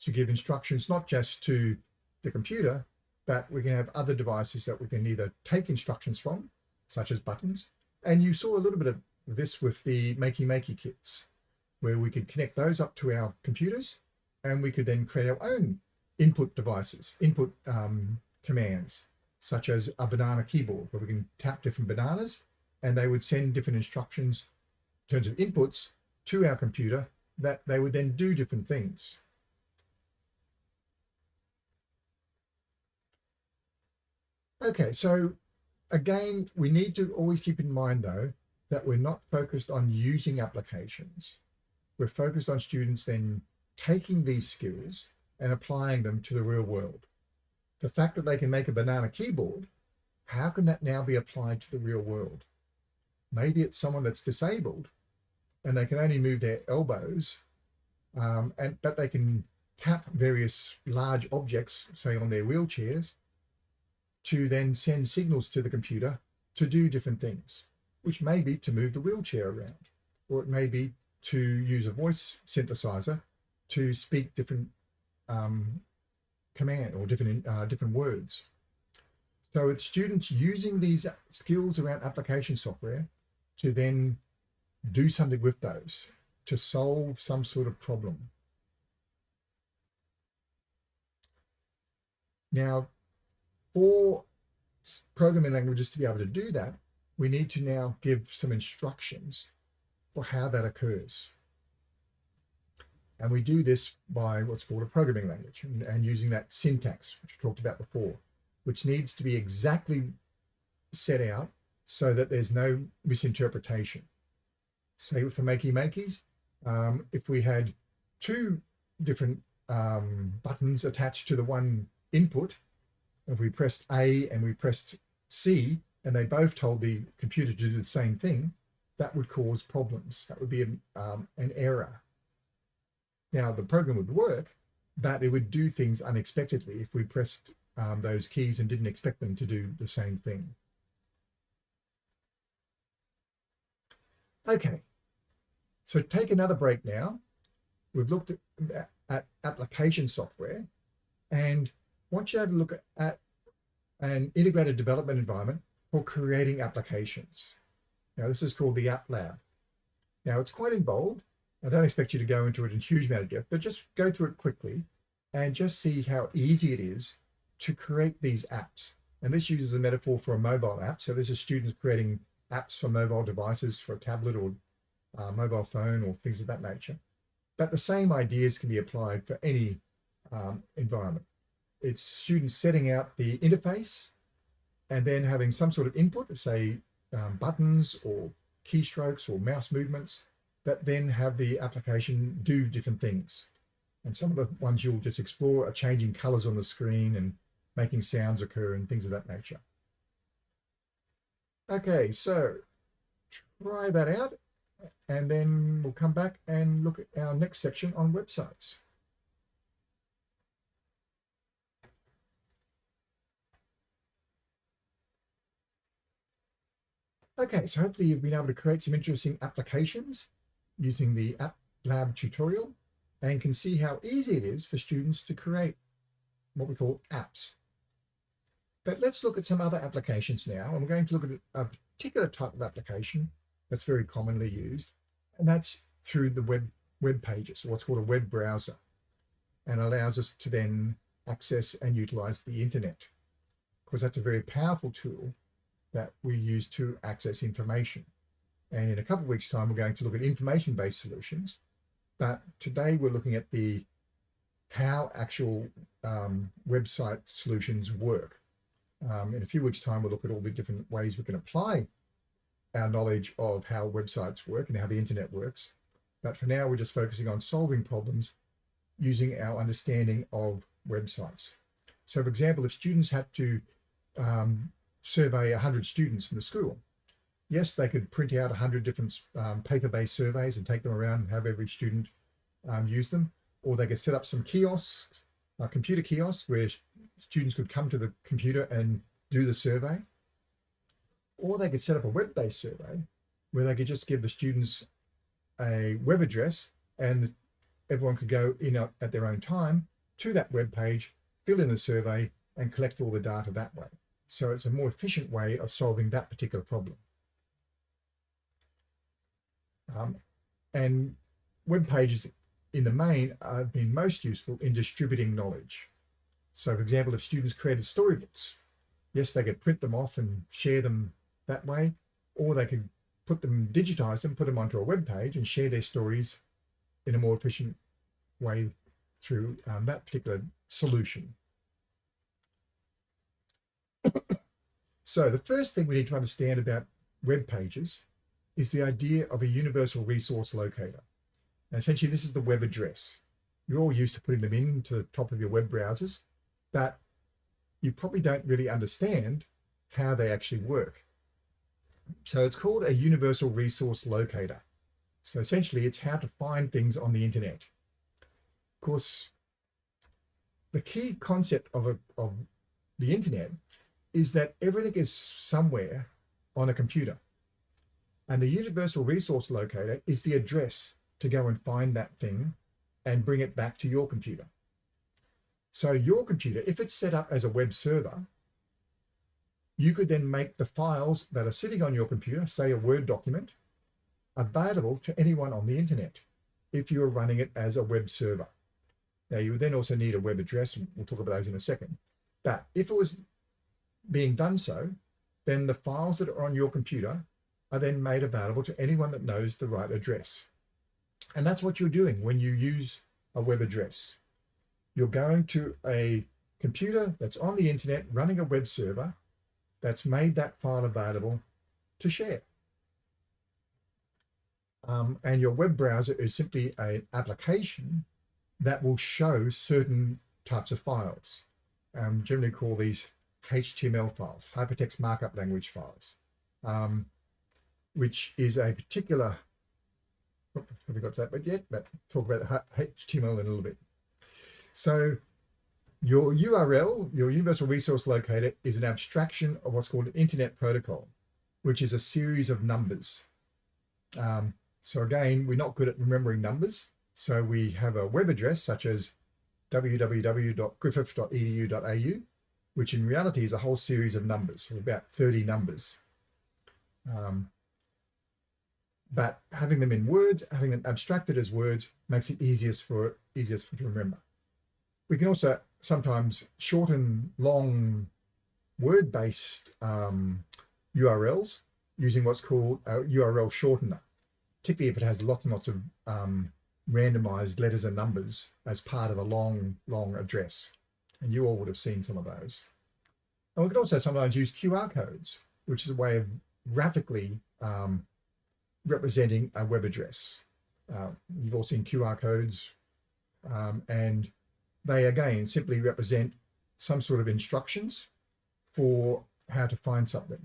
to give instructions, not just to the computer, but we can have other devices that we can either take instructions from, such as buttons. And you saw a little bit of this with the Makey Makey kits, where we could connect those up to our computers and we could then create our own input devices, input um, commands, such as a banana keyboard, where we can tap different bananas and they would send different instructions in terms of inputs to our computer that they would then do different things. Okay, so again, we need to always keep in mind though, that we're not focused on using applications. We're focused on students then taking these skills and applying them to the real world. The fact that they can make a banana keyboard, how can that now be applied to the real world? Maybe it's someone that's disabled and they can only move their elbows, um, and but they can tap various large objects, say on their wheelchairs, to then send signals to the computer to do different things, which may be to move the wheelchair around, or it may be to use a voice synthesizer to speak different um, command or different uh, different words. So it's students using these skills around application software to then do something with those to solve some sort of problem. Now, for programming languages to be able to do that, we need to now give some instructions for how that occurs. And we do this by what's called a programming language and, and using that syntax, which we talked about before, which needs to be exactly set out so that there's no misinterpretation. Say with the Makey Makeys, um, if we had two different um, buttons attached to the one input, if we pressed A and we pressed C, and they both told the computer to do the same thing, that would cause problems. That would be an, um, an error. Now the program would work, but it would do things unexpectedly if we pressed um, those keys and didn't expect them to do the same thing. Okay, so take another break now. We've looked at, at application software and want you to have a look at, an integrated development environment for creating applications. Now this is called the App Lab. Now it's quite involved I don't expect you to go into it in huge amount of depth, but just go through it quickly and just see how easy it is to create these apps. And this uses a metaphor for a mobile app. So this is students creating apps for mobile devices, for a tablet or uh, mobile phone or things of that nature. But the same ideas can be applied for any um, environment. It's students setting out the interface and then having some sort of input, say um, buttons or keystrokes or mouse movements, that then have the application do different things. And some of the ones you'll just explore are changing colors on the screen and making sounds occur and things of that nature. Okay, so try that out and then we'll come back and look at our next section on websites. Okay, so hopefully you've been able to create some interesting applications using the App Lab tutorial and can see how easy it is for students to create what we call apps. But let's look at some other applications now. And we're going to look at a particular type of application that's very commonly used, and that's through the web, web pages, what's called a web browser, and allows us to then access and utilize the internet. Because that's a very powerful tool that we use to access information. And in a couple of weeks time, we're going to look at information-based solutions. But today we're looking at the how actual um, website solutions work. Um, in a few weeks time, we'll look at all the different ways we can apply our knowledge of how websites work and how the internet works. But for now, we're just focusing on solving problems using our understanding of websites. So for example, if students had to um, survey 100 students in the school, yes, they could print out 100 different um, paper-based surveys and take them around and have every student um, use them. or they could set up some kiosks, uh, computer kiosks where students could come to the computer and do the survey. Or they could set up a web-based survey where they could just give the students a web address and everyone could go in at their own time to that web page, fill in the survey and collect all the data that way. So it's a more efficient way of solving that particular problem. Um, and web pages in the main have been most useful in distributing knowledge. So for example, if students created storybooks, yes, they could print them off and share them that way, or they could put them, digitize them, put them onto a web page and share their stories in a more efficient way through um, that particular solution. So the first thing we need to understand about web pages is the idea of a universal resource locator. And essentially, this is the web address. You're all used to putting them into the top of your web browsers, but you probably don't really understand how they actually work. So it's called a universal resource locator. So essentially, it's how to find things on the internet. Of course, the key concept of, a, of the internet is that everything is somewhere on a computer. And the universal resource locator is the address to go and find that thing and bring it back to your computer. So your computer, if it's set up as a web server, you could then make the files that are sitting on your computer, say a Word document, available to anyone on the internet if you're running it as a web server. Now you would then also need a web address, and we'll talk about those in a second. But if it was being done so, then the files that are on your computer are then made available to anyone that knows the right address. And that's what you're doing when you use a web address. You're going to a computer that's on the internet running a web server that's made that file available to share. Um, and your web browser is simply an application that will show certain types of files. Um, generally call these HTML files, hypertext markup language files. Um, which is a particular, have we got to that bit yet? But talk about HTML in a little bit. So your URL, your Universal Resource Locator, is an abstraction of what's called an Internet Protocol, which is a series of numbers. Um, so again, we're not good at remembering numbers. So we have a web address such as www.griffith.edu.au, which in reality is a whole series of numbers, about 30 numbers. Um, but having them in words, having them abstracted as words makes it easiest for easiest for to remember. We can also sometimes shorten long word-based um, URLs using what's called a URL shortener, particularly if it has lots and lots of um, randomized letters and numbers as part of a long, long address. And you all would have seen some of those. And we can also sometimes use QR codes, which is a way of graphically um, representing a web address. Uh, you've all seen QR codes um, and they again simply represent some sort of instructions for how to find something.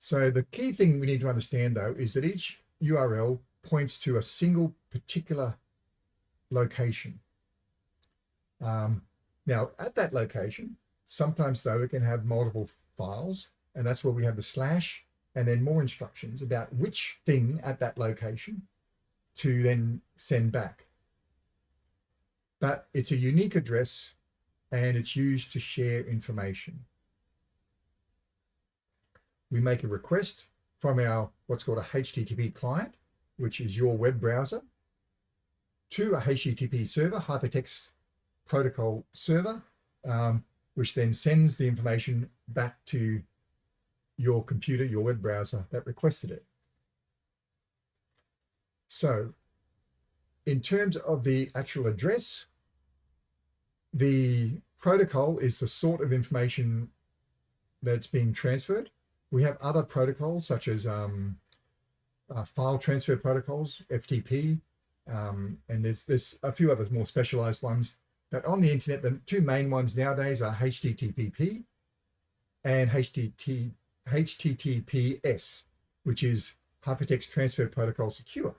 So the key thing we need to understand though is that each URL points to a single particular location. Um, now at that location, sometimes though it can have multiple files and that's where we have the slash and then more instructions about which thing at that location to then send back. But it's a unique address and it's used to share information. We make a request from our what's called a HTTP client, which is your web browser, to a HTTP server, hypertext protocol server, um, which then sends the information back to your computer, your web browser that requested it. So in terms of the actual address, the protocol is the sort of information that's being transferred. We have other protocols such as um, uh, file transfer protocols, FTP, um, and there's, there's a few others more specialized ones. But on the internet, the two main ones nowadays are HTTP and HTTP HTTPS, which is Hypertext Transfer Protocol Secure.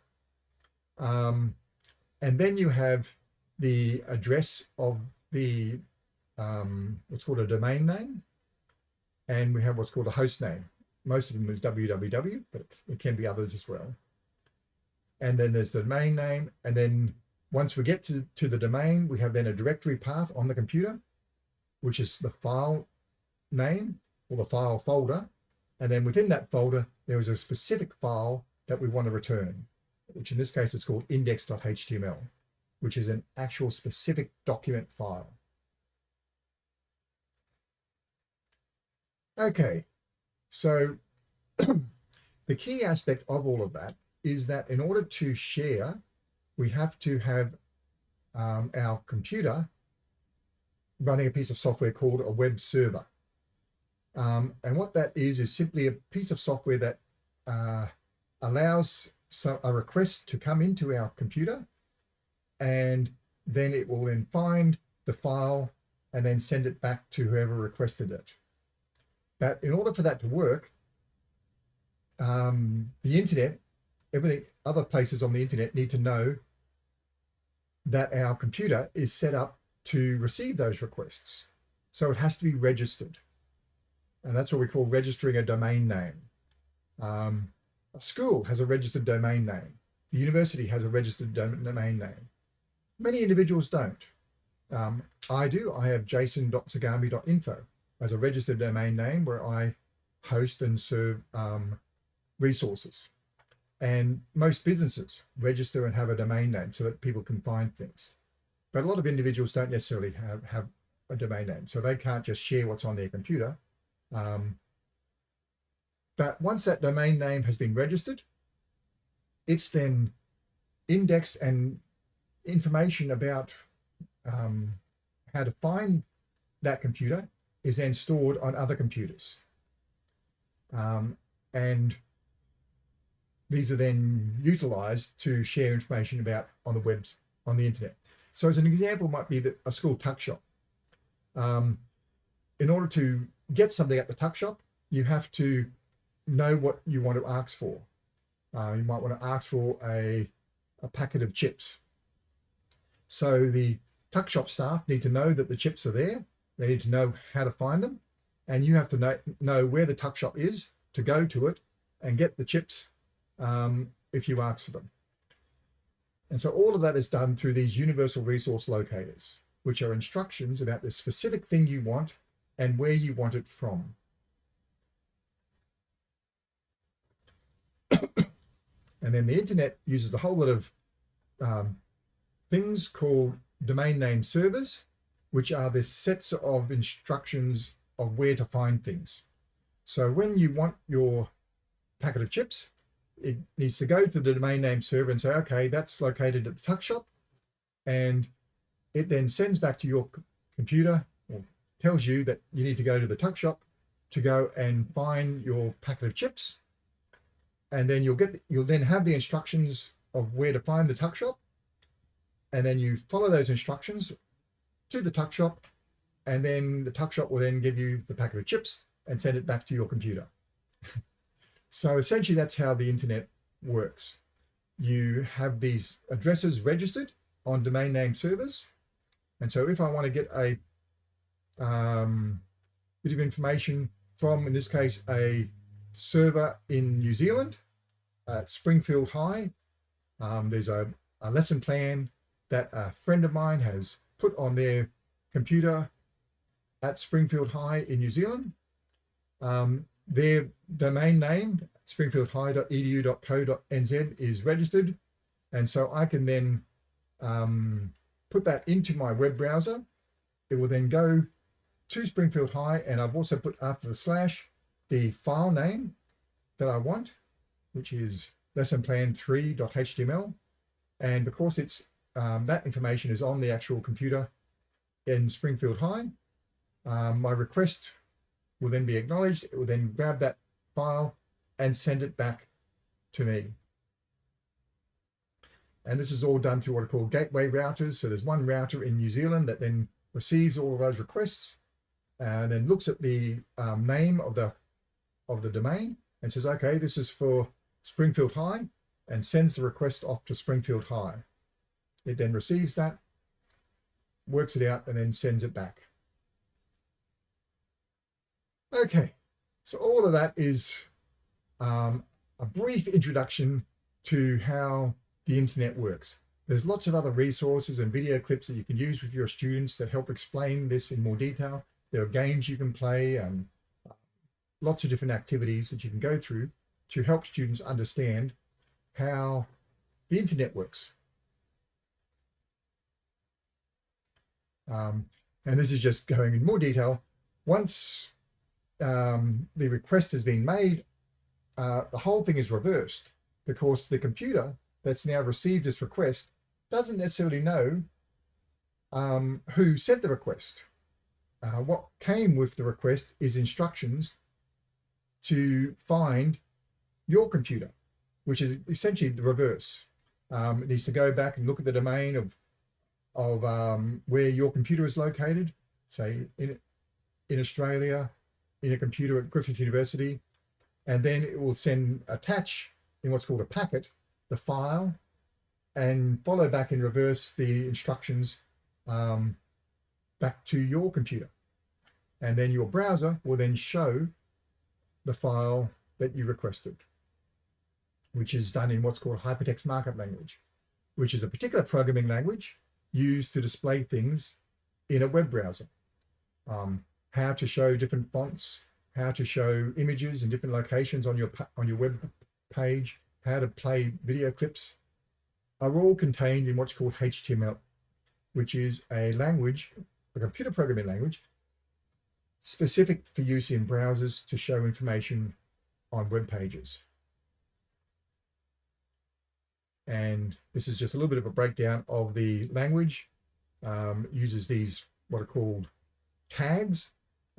Um, and then you have the address of the um, what's called a domain name, and we have what's called a host name. Most of them is www, but it can be others as well. And then there's the domain name, and then once we get to, to the domain, we have then a directory path on the computer, which is the file name or the file folder. And then within that folder, there is a specific file that we want to return, which in this case is called index.html, which is an actual specific document file. Okay, so the key aspect of all of that is that in order to share we have to have um, our computer running a piece of software called a web server. Um, and what that is, is simply a piece of software that uh, allows so a request to come into our computer and then it will then find the file and then send it back to whoever requested it. But in order for that to work, um, the internet, everything, other places on the internet need to know that our computer is set up to receive those requests. So it has to be registered. And that's what we call registering a domain name. Um, a school has a registered domain name. The university has a registered domain name. Many individuals don't. Um, I do. I have jason.zagami.info as a registered domain name where I host and serve um, resources. And most businesses register and have a domain name so that people can find things. But a lot of individuals don't necessarily have, have a domain name, so they can't just share what's on their computer. Um, but once that domain name has been registered, it's then indexed and information about um, how to find that computer is then stored on other computers. Um, and these are then utilized to share information about on the web, on the internet. So as an example might be that a school tuck shop. Um, in order to get something at the tuck shop, you have to know what you want to ask for. Uh, you might want to ask for a, a packet of chips. So the tuck shop staff need to know that the chips are there. They need to know how to find them. And you have to know, know where the tuck shop is to go to it and get the chips um, if you ask for them. And so all of that is done through these universal resource locators, which are instructions about the specific thing you want and where you want it from. and then the internet uses a whole lot of um, things called domain name servers, which are the sets of instructions of where to find things. So when you want your packet of chips, it needs to go to the domain name server and say, okay, that's located at the tuck shop. And it then sends back to your computer or tells you that you need to go to the tuck shop to go and find your packet of chips. And then you'll get, you'll then have the instructions of where to find the tuck shop. And then you follow those instructions to the tuck shop. And then the tuck shop will then give you the packet of chips and send it back to your computer. So essentially that's how the internet works. You have these addresses registered on domain name servers. And so if I want to get a um, bit of information from, in this case, a server in New Zealand at Springfield High, um, there's a, a lesson plan that a friend of mine has put on their computer at Springfield High in New Zealand. Um, their domain name, springfieldhigh.edu.co.nz is registered. And so I can then um, put that into my web browser. It will then go to Springfield High and I've also put after the slash the file name that I want, which is lessonplan3.html. And because it's um, that information is on the actual computer in Springfield High, um, my request will then be acknowledged. It will then grab that file and send it back to me. And this is all done through what are called gateway routers. So there's one router in New Zealand that then receives all of those requests and then looks at the um, name of the of the domain and says, okay, this is for Springfield High. and sends the request off to Springfield High. It then receives that, works it out, and then sends it back. Okay, so all of that is um, a brief introduction to how the internet works. There's lots of other resources and video clips that you can use with your students that help explain this in more detail. There are games you can play and lots of different activities that you can go through to help students understand how the internet works. Um, and this is just going in more detail. Once um, the request has been made, uh, the whole thing is reversed because the computer that's now received this request doesn't necessarily know um, who sent the request. Uh, what came with the request is instructions to find your computer, which is essentially the reverse. Um, it needs to go back and look at the domain of of um, where your computer is located, say in in Australia, in a computer at Griffith University, and then it will send attach in what's called a packet the file and follow back in reverse the instructions um, back to your computer. And then your browser will then show the file that you requested, which is done in what's called hypertext markup language, which is a particular programming language used to display things in a web browser. Um, how to show different fonts, how to show images in different locations on your on your web page, how to play video clips, are all contained in what's called HTML, which is a language, a computer programming language, specific for use in browsers to show information on web pages. And this is just a little bit of a breakdown of the language. Um, uses these what are called tags,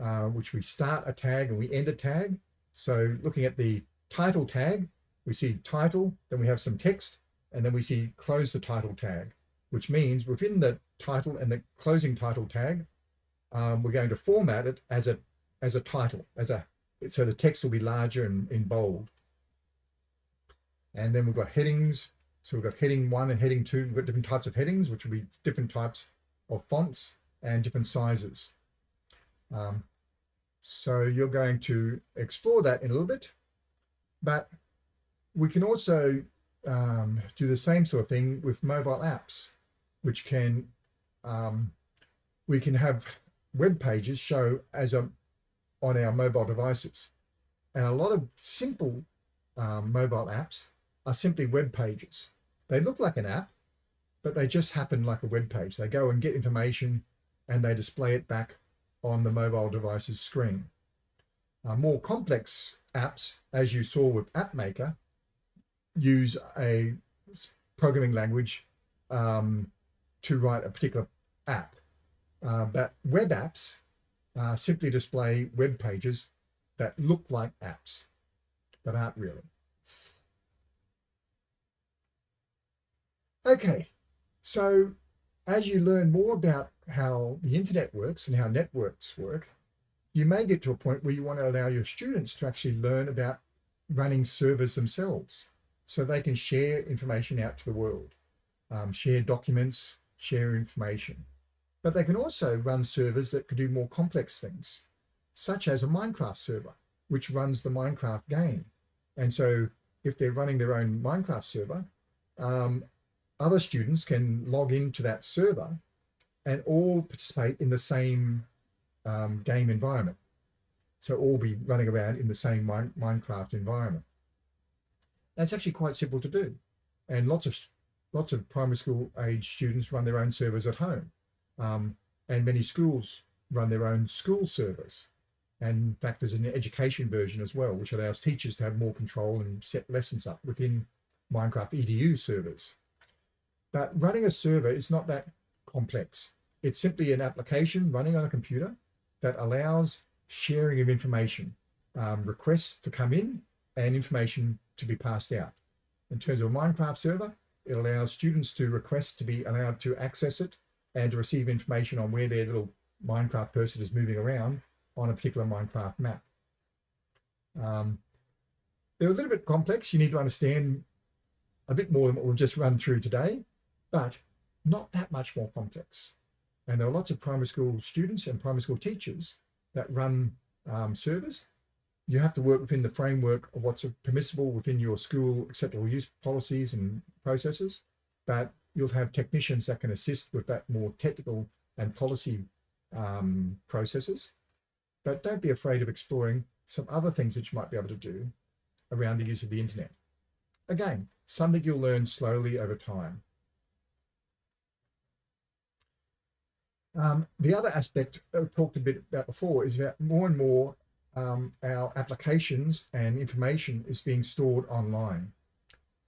uh, which we start a tag and we end a tag. So looking at the title tag, we see title, then we have some text, and then we see close the title tag, which means within the title and the closing title tag, um, we're going to format it as a as a title, as a so the text will be larger and in bold. And then we've got headings. So we've got heading one and heading two. We've got different types of headings, which will be different types of fonts and different sizes. Um, so you're going to explore that in a little bit, but we can also um, do the same sort of thing with mobile apps, which can, um, we can have web pages show as a, on our mobile devices. And a lot of simple um, mobile apps are simply web pages. They look like an app, but they just happen like a web page. They go and get information and they display it back on the mobile device's screen. Uh, more complex apps, as you saw with AppMaker, use a programming language um, to write a particular app. Uh, but web apps uh, simply display web pages that look like apps, but aren't really. Okay, so as you learn more about how the internet works and how networks work, you may get to a point where you want to allow your students to actually learn about running servers themselves so they can share information out to the world, um, share documents, share information. But they can also run servers that can do more complex things, such as a Minecraft server, which runs the Minecraft game. And so if they're running their own Minecraft server, um, other students can log into that server and all participate in the same um, game environment. So all be running around in the same Minecraft environment. That's actually quite simple to do. And lots of lots of primary school age students run their own servers at home. Um, and many schools run their own school servers. And in fact, there's an education version as well, which allows teachers to have more control and set lessons up within Minecraft EDU servers. But running a server is not that complex. It's simply an application running on a computer that allows sharing of information, um, requests to come in and information to be passed out. In terms of a Minecraft server, it allows students to request to be allowed to access it and to receive information on where their little Minecraft person is moving around on a particular Minecraft map. Um, they're a little bit complex. You need to understand a bit more than what we've just run through today, but not that much more complex. And there are lots of primary school students and primary school teachers that run um, servers. You have to work within the framework of what's permissible within your school acceptable use policies and processes, but you'll have technicians that can assist with that more technical and policy um, processes. But don't be afraid of exploring some other things that you might be able to do around the use of the internet. Again, something you'll learn slowly over time. Um, the other aspect that we talked a bit about before is that more and more um, our applications and information is being stored online,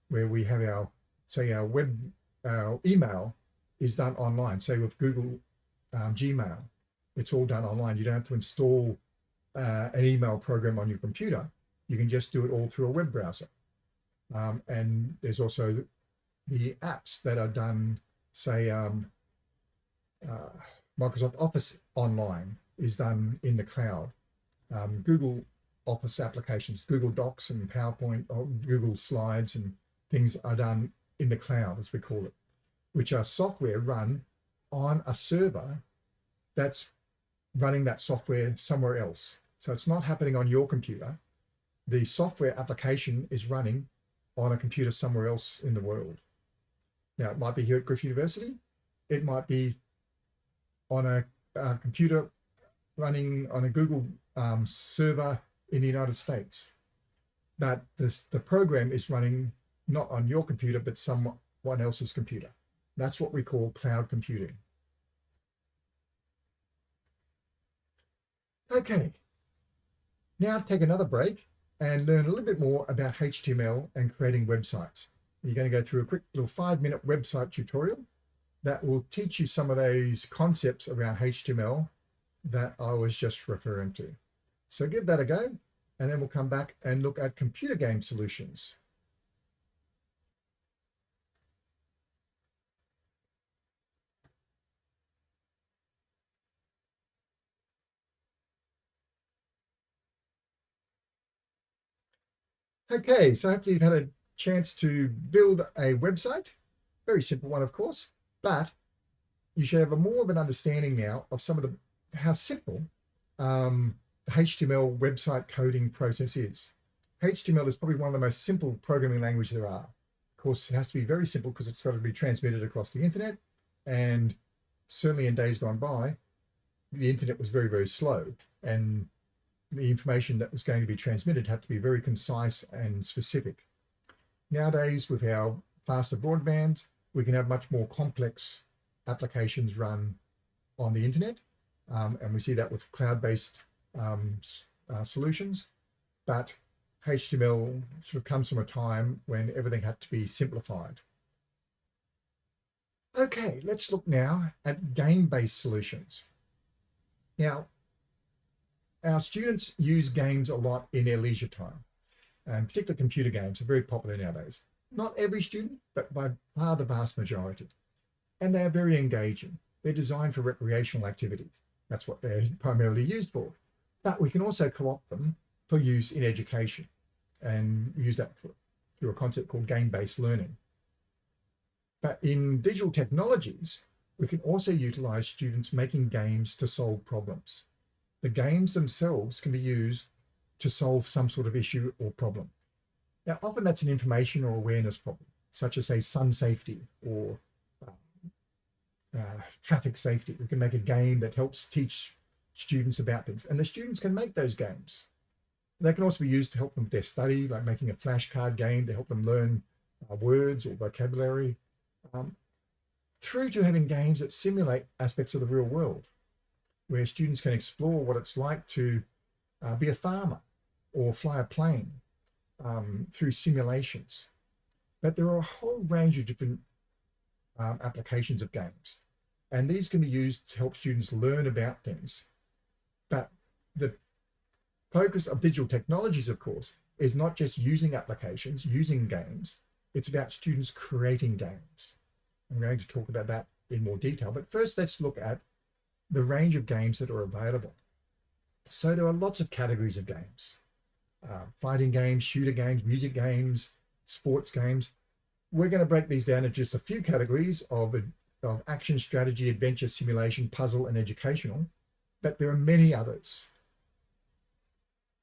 where we have our, say our web, our email is done online, say with Google um, Gmail, it's all done online. You don't have to install uh, an email program on your computer. You can just do it all through a web browser. Um, and there's also the apps that are done, say, um, uh, Microsoft Office Online is done in the cloud. Um, Google Office applications, Google Docs and PowerPoint, or Google Slides and things are done in the cloud, as we call it, which are software run on a server that's running that software somewhere else. So it's not happening on your computer. The software application is running on a computer somewhere else in the world. Now, it might be here at Griffith University. It might be on a, a computer running on a Google um, server in the United States. But this, the program is running not on your computer, but someone else's computer. That's what we call cloud computing. Okay, now take another break and learn a little bit more about HTML and creating websites. You're going to go through a quick little five minute website tutorial that will teach you some of those concepts around HTML that I was just referring to. So give that a go, and then we'll come back and look at computer game solutions. Okay, so hopefully you've had a chance to build a website. Very simple one, of course, but you should have a more of an understanding now of some of the how simple um, the HTML website coding process is. HTML is probably one of the most simple programming languages there are. Of course, it has to be very simple because it's got to be transmitted across the internet. And certainly in days gone by, the internet was very, very slow. And the information that was going to be transmitted had to be very concise and specific. Nowadays, with our faster broadband, we can have much more complex applications run on the internet. Um, and we see that with cloud-based um, uh, solutions. But HTML sort of comes from a time when everything had to be simplified. Okay, let's look now at game-based solutions. Now, our students use games a lot in their leisure time, and particularly computer games are very popular nowadays. Not every student, but by far the vast majority. And they are very engaging. They're designed for recreational activities. That's what they're primarily used for. But we can also co-opt them for use in education and use that through a concept called game-based learning. But in digital technologies, we can also utilize students making games to solve problems the games themselves can be used to solve some sort of issue or problem. Now, often that's an information or awareness problem, such as say sun safety or um, uh, traffic safety. We can make a game that helps teach students about things and the students can make those games. They can also be used to help them with their study, like making a flashcard game to help them learn uh, words or vocabulary, um, through to having games that simulate aspects of the real world where students can explore what it's like to uh, be a farmer or fly a plane um, through simulations. But there are a whole range of different um, applications of games. And these can be used to help students learn about things. But the focus of digital technologies, of course, is not just using applications, using games. It's about students creating games. I'm going to talk about that in more detail. But first, let's look at the range of games that are available. So there are lots of categories of games. Uh, fighting games, shooter games, music games, sports games. we're going to break these down into just a few categories of, of action, strategy, adventure, simulation, puzzle, and educational, but there are many others.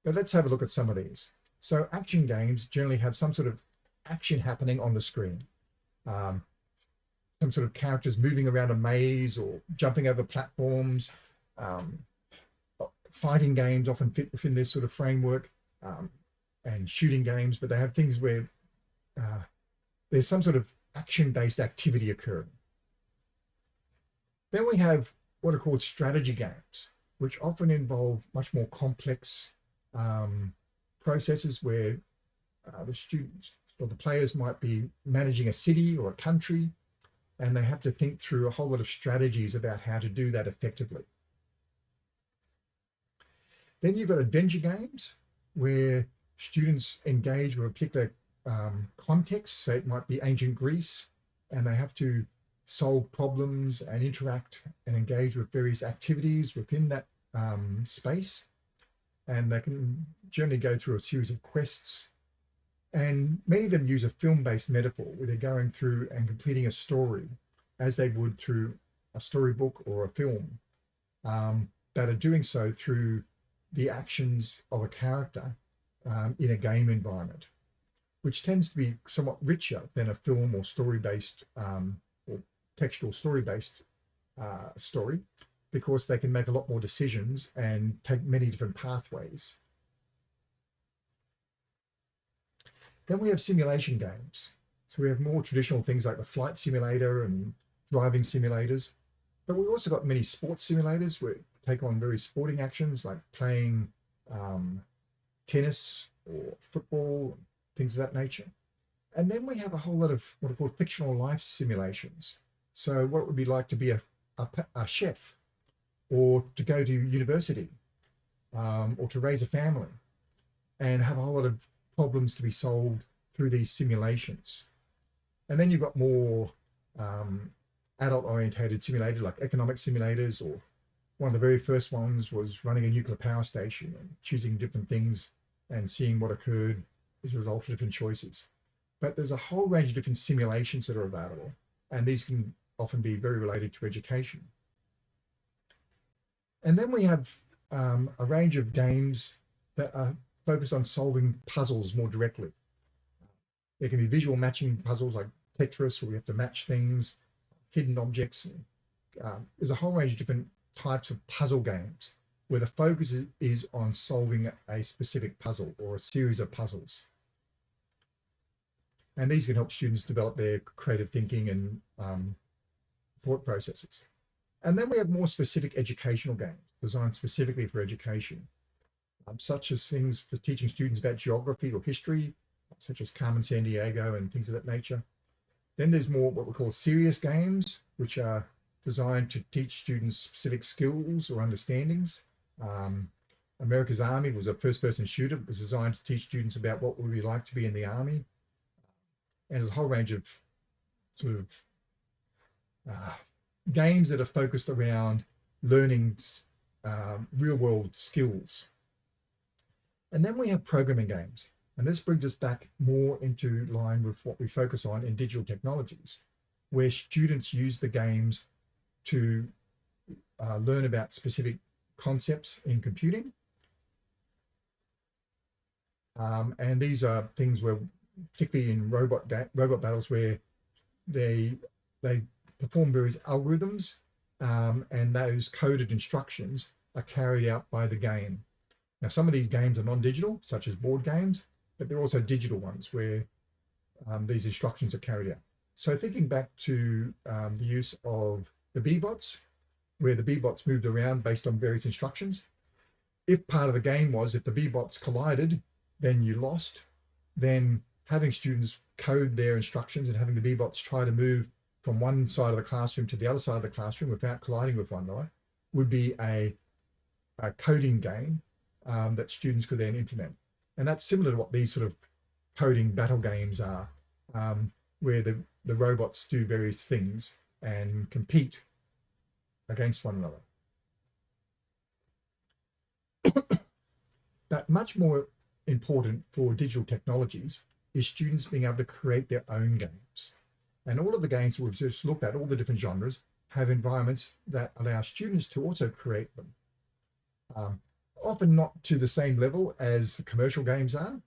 But let's have a look at some of these. So action games generally have some sort of action happening on the screen. Um, some sort of characters moving around a maze or jumping over platforms. Um, fighting games often fit within this sort of framework um, and shooting games, but they have things where uh, there's some sort of action-based activity occurring. Then we have what are called strategy games, which often involve much more complex um, processes where uh, the students or the players might be managing a city or a country, and they have to think through a whole lot of strategies about how to do that effectively. Then you've got adventure games where students engage with a particular um, context. So it might be ancient Greece and they have to solve problems and interact and engage with various activities within that um, space. And they can generally go through a series of quests. And many of them use a film-based metaphor where they're going through and completing a story as they would through a storybook or a film, um, are doing so through the actions of a character um, in a game environment which tends to be somewhat richer than a film or story-based um, or textual story-based uh, story because they can make a lot more decisions and take many different pathways. Then we have simulation games. So we have more traditional things like the flight simulator and driving simulators, but we also got many sports simulators where take on very sporting actions like playing um, tennis or football, things of that nature. And then we have a whole lot of what are called fictional life simulations. So what it would be like to be a, a, a chef or to go to university um, or to raise a family and have a whole lot of problems to be solved through these simulations. And then you've got more um, adult orientated simulators like economic simulators or one of the very first ones was running a nuclear power station and choosing different things and seeing what occurred as a result of different choices. But there's a whole range of different simulations that are available, and these can often be very related to education. And then we have um, a range of games that are focused on solving puzzles more directly. There can be visual matching puzzles like Tetris, where we have to match things, hidden objects. Um, there's a whole range of different types of puzzle games where the focus is on solving a specific puzzle or a series of puzzles. And these can help students develop their creative thinking and um, thought processes. And then we have more specific educational games designed specifically for education, um, such as things for teaching students about geography or history, such as Carmen Sandiego and things of that nature. Then there's more what we call serious games, which are designed to teach students specific skills or understandings. Um, America's Army was a first-person shooter. It was designed to teach students about what would be like to be in the army. And there's a whole range of sort of uh, games that are focused around learning um, real-world skills. And then we have programming games. And this brings us back more into line with what we focus on in digital technologies, where students use the games to uh, learn about specific concepts in computing. Um, and these are things where, particularly in robot robot battles, where they they perform various algorithms, um, and those coded instructions are carried out by the game. Now, some of these games are non-digital, such as board games, but there are also digital ones where um, these instructions are carried out. So thinking back to um, the use of the Bee-Bots, where the Bee-Bots moved around based on various instructions. If part of the game was if the Bee-Bots collided, then you lost, then having students code their instructions and having the Bee-Bots try to move from one side of the classroom to the other side of the classroom without colliding with one another would be a, a coding game um, that students could then implement. And that's similar to what these sort of coding battle games are, um, where the, the robots do various things and compete against one another. but much more important for digital technologies is students being able to create their own games. And all of the games we've just looked at, all the different genres, have environments that allow students to also create them. Um, often not to the same level as the commercial games are,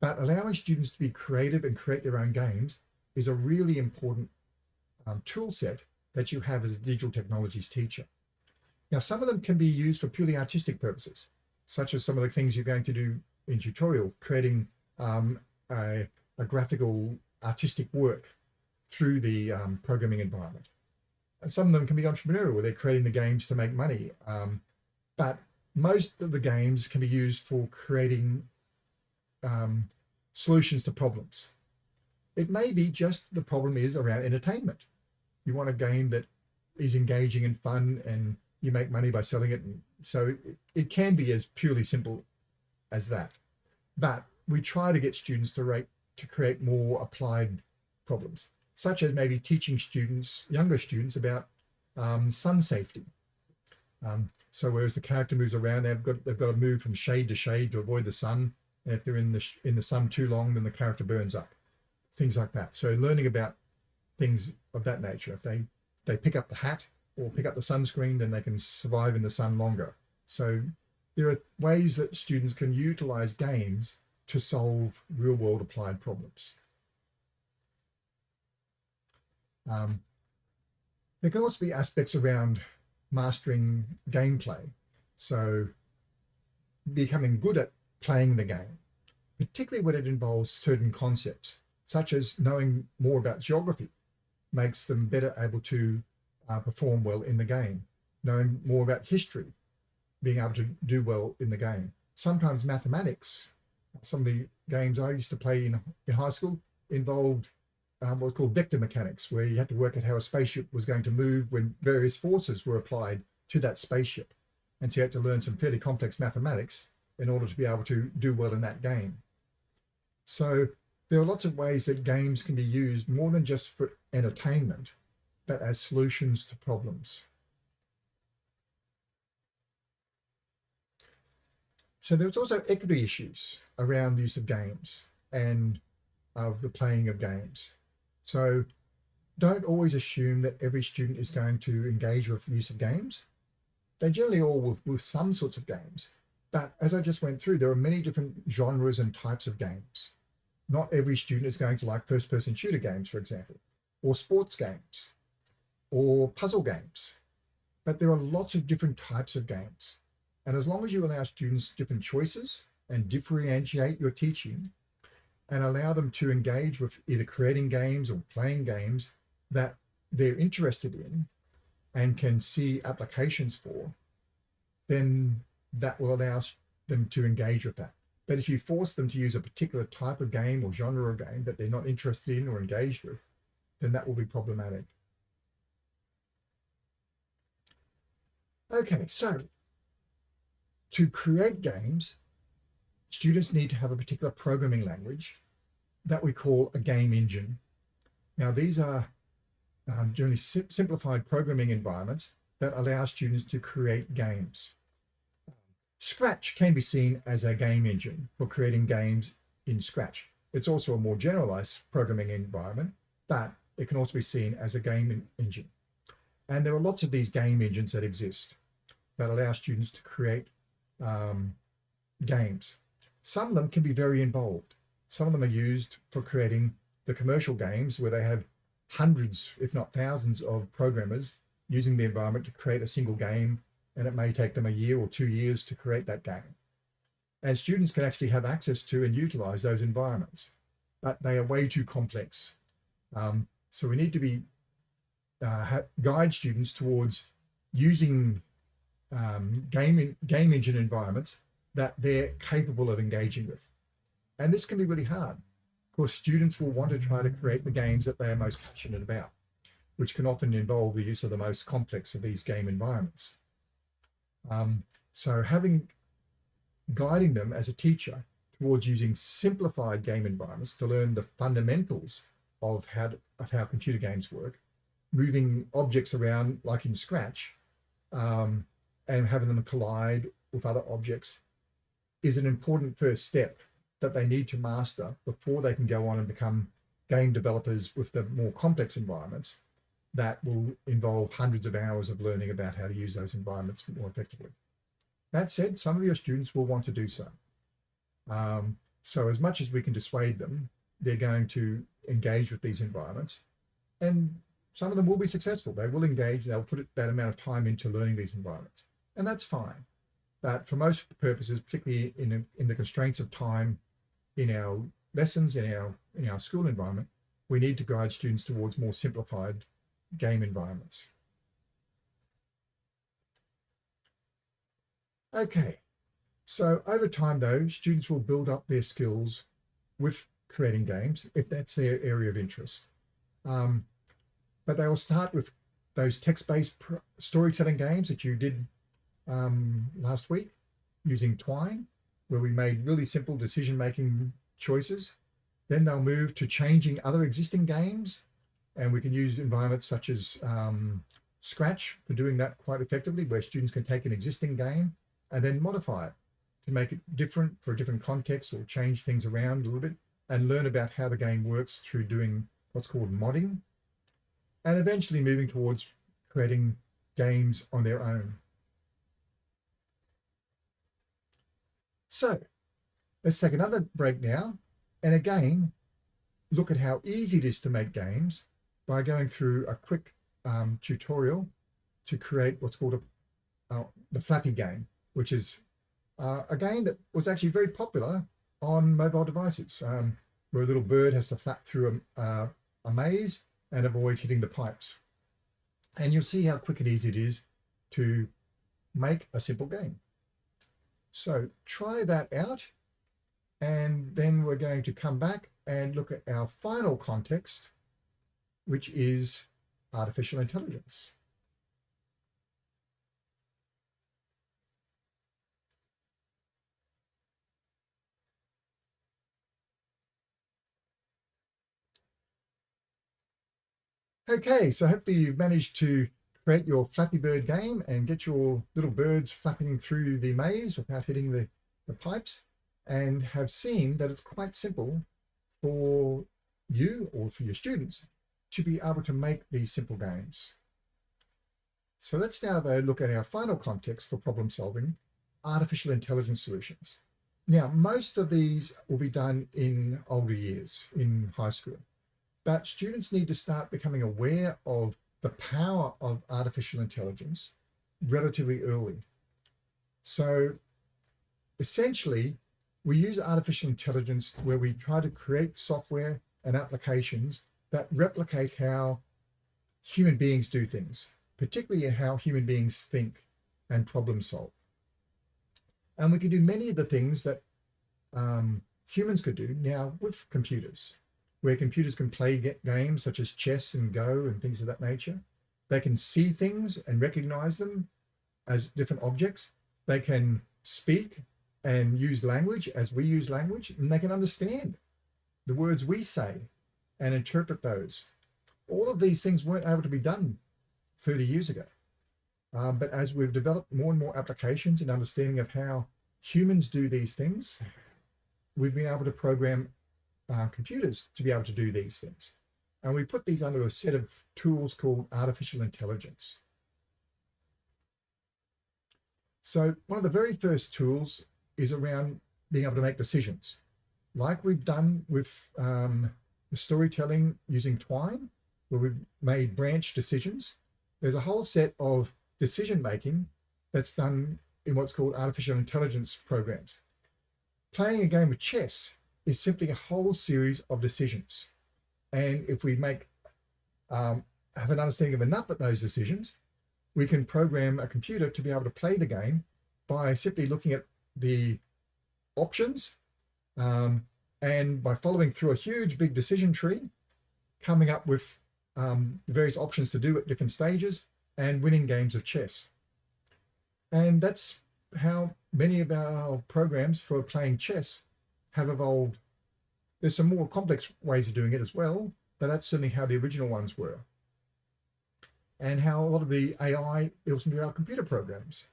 but allowing students to be creative and create their own games is a really important um, tool set that you have as a digital technologies teacher. Now, some of them can be used for purely artistic purposes, such as some of the things you're going to do in tutorial, creating um, a, a, graphical artistic work through the um, programming environment. And some of them can be entrepreneurial, where they're creating the games to make money. Um, but most of the games can be used for creating um, solutions to problems. It may be just the problem is around entertainment. You want a game that is engaging and fun and you make money by selling it. And so it, it can be as purely simple as that. But we try to get students to rate to create more applied problems, such as maybe teaching students, younger students about um, sun safety. Um, so whereas the character moves around, they've got they've got to move from shade to shade to avoid the sun. And if they're in the in the sun too long, then the character burns up. Things like that. So learning about things of that nature. If they they pick up the hat or pick up the sunscreen, then they can survive in the sun longer. So there are ways that students can utilize games to solve real world applied problems. Um, there can also be aspects around mastering gameplay. So becoming good at playing the game, particularly when it involves certain concepts, such as knowing more about geography makes them better able to uh, perform well in the game. Knowing more about history, being able to do well in the game. Sometimes mathematics, some of the games I used to play in, in high school involved um, what's called vector mechanics, where you had to work out how a spaceship was going to move when various forces were applied to that spaceship. And so you had to learn some fairly complex mathematics in order to be able to do well in that game. So there are lots of ways that games can be used more than just for entertainment, but as solutions to problems. So there's also equity issues around the use of games and of the playing of games. So don't always assume that every student is going to engage with the use of games. They generally all with, with some sorts of games. But as I just went through, there are many different genres and types of games. Not every student is going to like first-person shooter games, for example, or sports games, or puzzle games. But there are lots of different types of games. And as long as you allow students different choices and differentiate your teaching, and allow them to engage with either creating games or playing games that they're interested in and can see applications for, then that will allow them to engage with that. But if you force them to use a particular type of game or genre of game that they're not interested in or engaged with, then that will be problematic. Okay, so to create games, students need to have a particular programming language that we call a game engine. Now, these are um, generally simplified programming environments that allow students to create games. Scratch can be seen as a game engine for creating games in Scratch. It's also a more generalized programming environment, but it can also be seen as a game engine. And there are lots of these game engines that exist that allow students to create um, games. Some of them can be very involved. Some of them are used for creating the commercial games where they have hundreds, if not thousands of programmers using the environment to create a single game. And it may take them a year or two years to create that game. And students can actually have access to and utilize those environments, but they are way too complex. Um, so we need to be uh, guide students towards using um, game, game engine environments that they're capable of engaging with. And this can be really hard. Of course, students will want to try to create the games that they are most passionate about, which can often involve the use of the most complex of these game environments. Um, so having, guiding them as a teacher towards using simplified game environments to learn the fundamentals of how, to, of how computer games work, moving objects around like in Scratch, um, and having them collide with other objects is an important first step that they need to master before they can go on and become game developers with the more complex environments that will involve hundreds of hours of learning about how to use those environments more effectively. That said, some of your students will want to do so. Um, so as much as we can dissuade them, they're going to engage with these environments. And some of them will be successful. They will engage, they'll put that amount of time into learning these environments. And that's fine. But for most purposes, particularly in, in the constraints of time in our lessons, in our, in our school environment, we need to guide students towards more simplified game environments. Okay, so over time though, students will build up their skills with creating games if that's their area of interest. Um, but they will start with those text-based storytelling games that you did um, last week using Twine, where we made really simple decision-making choices. Then they'll move to changing other existing games, and we can use environments such as um, Scratch for doing that quite effectively, where students can take an existing game and then modify it to make it different for a different context or change things around a little bit and learn about how the game works through doing what's called modding and eventually moving towards creating games on their own. So let's take another break now and again look at how easy it is to make games by going through a quick um, tutorial to create what's called a, uh, the Flappy game which is uh, a game that was actually very popular on mobile devices, um, where a little bird has to flap through a, uh, a maze and avoid hitting the pipes. And you'll see how quick and easy it is to make a simple game. So try that out. And then we're going to come back and look at our final context, which is artificial intelligence. Okay, so hopefully you've managed to create your Flappy Bird game and get your little birds flapping through the maze without hitting the, the pipes and have seen that it's quite simple for you or for your students to be able to make these simple games. So let's now though look at our final context for problem solving, artificial intelligence solutions. Now, most of these will be done in older years in high school but students need to start becoming aware of the power of artificial intelligence relatively early. So essentially, we use artificial intelligence where we try to create software and applications that replicate how human beings do things, particularly how human beings think and problem solve. And we can do many of the things that um, humans could do now with computers where computers can play games such as chess and Go and things of that nature. They can see things and recognize them as different objects. They can speak and use language as we use language, and they can understand the words we say and interpret those. All of these things weren't able to be done 30 years ago. Um, but as we've developed more and more applications and understanding of how humans do these things, we've been able to program uh, computers to be able to do these things. And we put these under a set of tools called artificial intelligence. So one of the very first tools is around being able to make decisions. Like we've done with um, the storytelling using Twine, where we've made branch decisions. There's a whole set of decision making that's done in what's called artificial intelligence programs. Playing a game of chess is simply a whole series of decisions. And if we make um, have an understanding of enough of those decisions, we can program a computer to be able to play the game by simply looking at the options um, and by following through a huge big decision tree, coming up with um, the various options to do at different stages and winning games of chess. And that's how many of our programs for playing chess have evolved. There's some more complex ways of doing it as well, but that's certainly how the original ones were. And how a lot of the AI built into our computer programs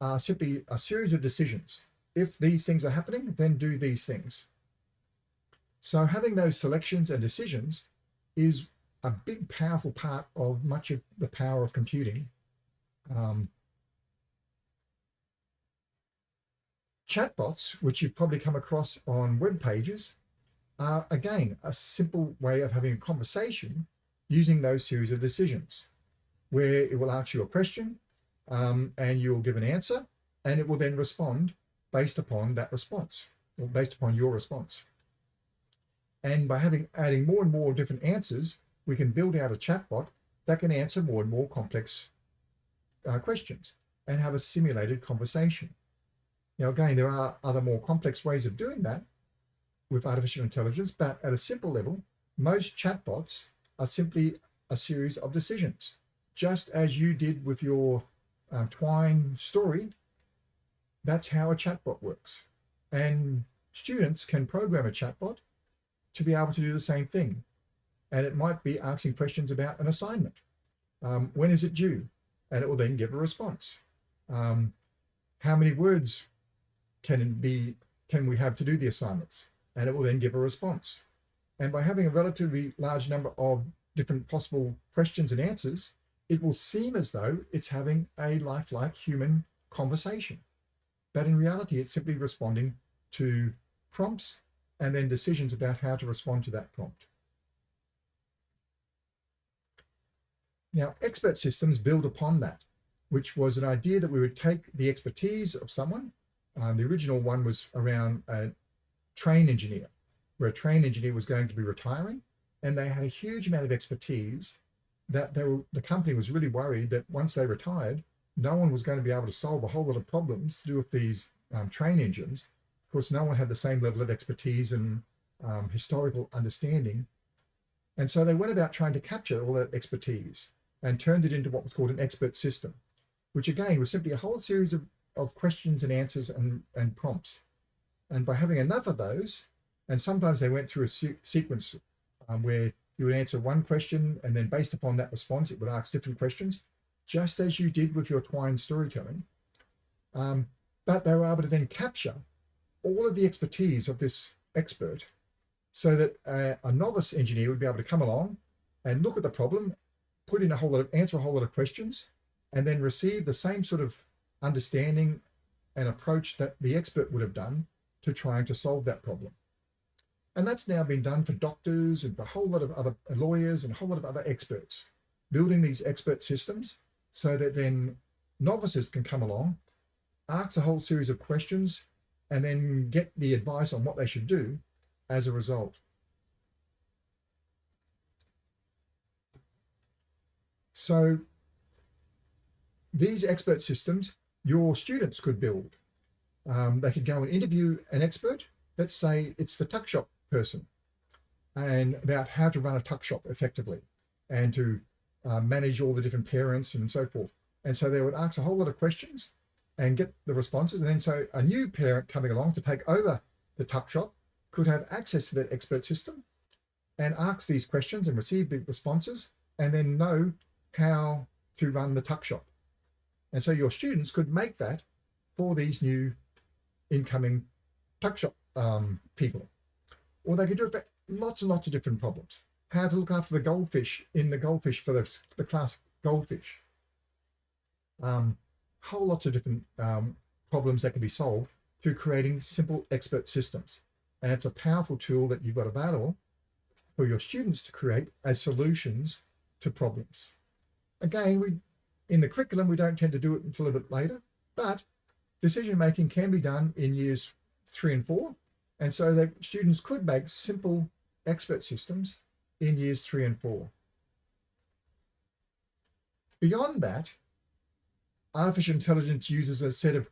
are simply a series of decisions. If these things are happening, then do these things. So having those selections and decisions is a big, powerful part of much of the power of computing. Um, chatbots, which you've probably come across on web pages, are again a simple way of having a conversation using those series of decisions where it will ask you a question um, and you'll give an answer and it will then respond based upon that response or based upon your response. And by having adding more and more different answers, we can build out a chatbot that can answer more and more complex uh, questions and have a simulated conversation. Now, again, there are other more complex ways of doing that with artificial intelligence, but at a simple level, most chatbots are simply a series of decisions. Just as you did with your um, Twine story, that's how a chatbot works. And students can program a chatbot to be able to do the same thing. And it might be asking questions about an assignment. Um, when is it due? And it will then give a response. Um, how many words can be can we have to do the assignments? And it will then give a response. And by having a relatively large number of different possible questions and answers, it will seem as though it's having a lifelike human conversation. But in reality, it's simply responding to prompts and then decisions about how to respond to that prompt. Now, expert systems build upon that, which was an idea that we would take the expertise of someone. Um, the original one was around a train engineer, where a train engineer was going to be retiring, and they had a huge amount of expertise that they were, the company was really worried that once they retired, no one was going to be able to solve a whole lot of problems to do with these um, train engines. Of course, no one had the same level of expertise and um, historical understanding. And so they went about trying to capture all that expertise and turned it into what was called an expert system, which again was simply a whole series of, of questions and answers and, and prompts. And by having enough of those, and sometimes they went through a se sequence um, where you would answer one question and then based upon that response, it would ask different questions, just as you did with your Twine storytelling. Um, but they were able to then capture all of the expertise of this expert so that uh, a novice engineer would be able to come along and look at the problem, put in a whole lot of, answer a whole lot of questions, and then receive the same sort of understanding an approach that the expert would have done to trying to solve that problem. And that's now been done for doctors and for a whole lot of other lawyers and a whole lot of other experts, building these expert systems so that then novices can come along, ask a whole series of questions, and then get the advice on what they should do as a result. So these expert systems, your students could build. Um, they could go and interview an expert. Let's say it's the tuck shop person and about how to run a tuck shop effectively and to uh, manage all the different parents and so forth. And so they would ask a whole lot of questions and get the responses. And then so a new parent coming along to take over the tuck shop could have access to that expert system and ask these questions and receive the responses and then know how to run the tuck shop. And so your students could make that for these new incoming tuck shop um, people or they could do it for lots and lots of different problems. How to look after the goldfish in the goldfish for the, the class goldfish. Um, whole lots of different um, problems that can be solved through creating simple expert systems. And it's a powerful tool that you've got available for your students to create as solutions to problems. Again, we in the curriculum, we don't tend to do it until a bit later, but decision making can be done in years three and four and so that students could make simple expert systems in years three and four. Beyond that, artificial intelligence uses a set of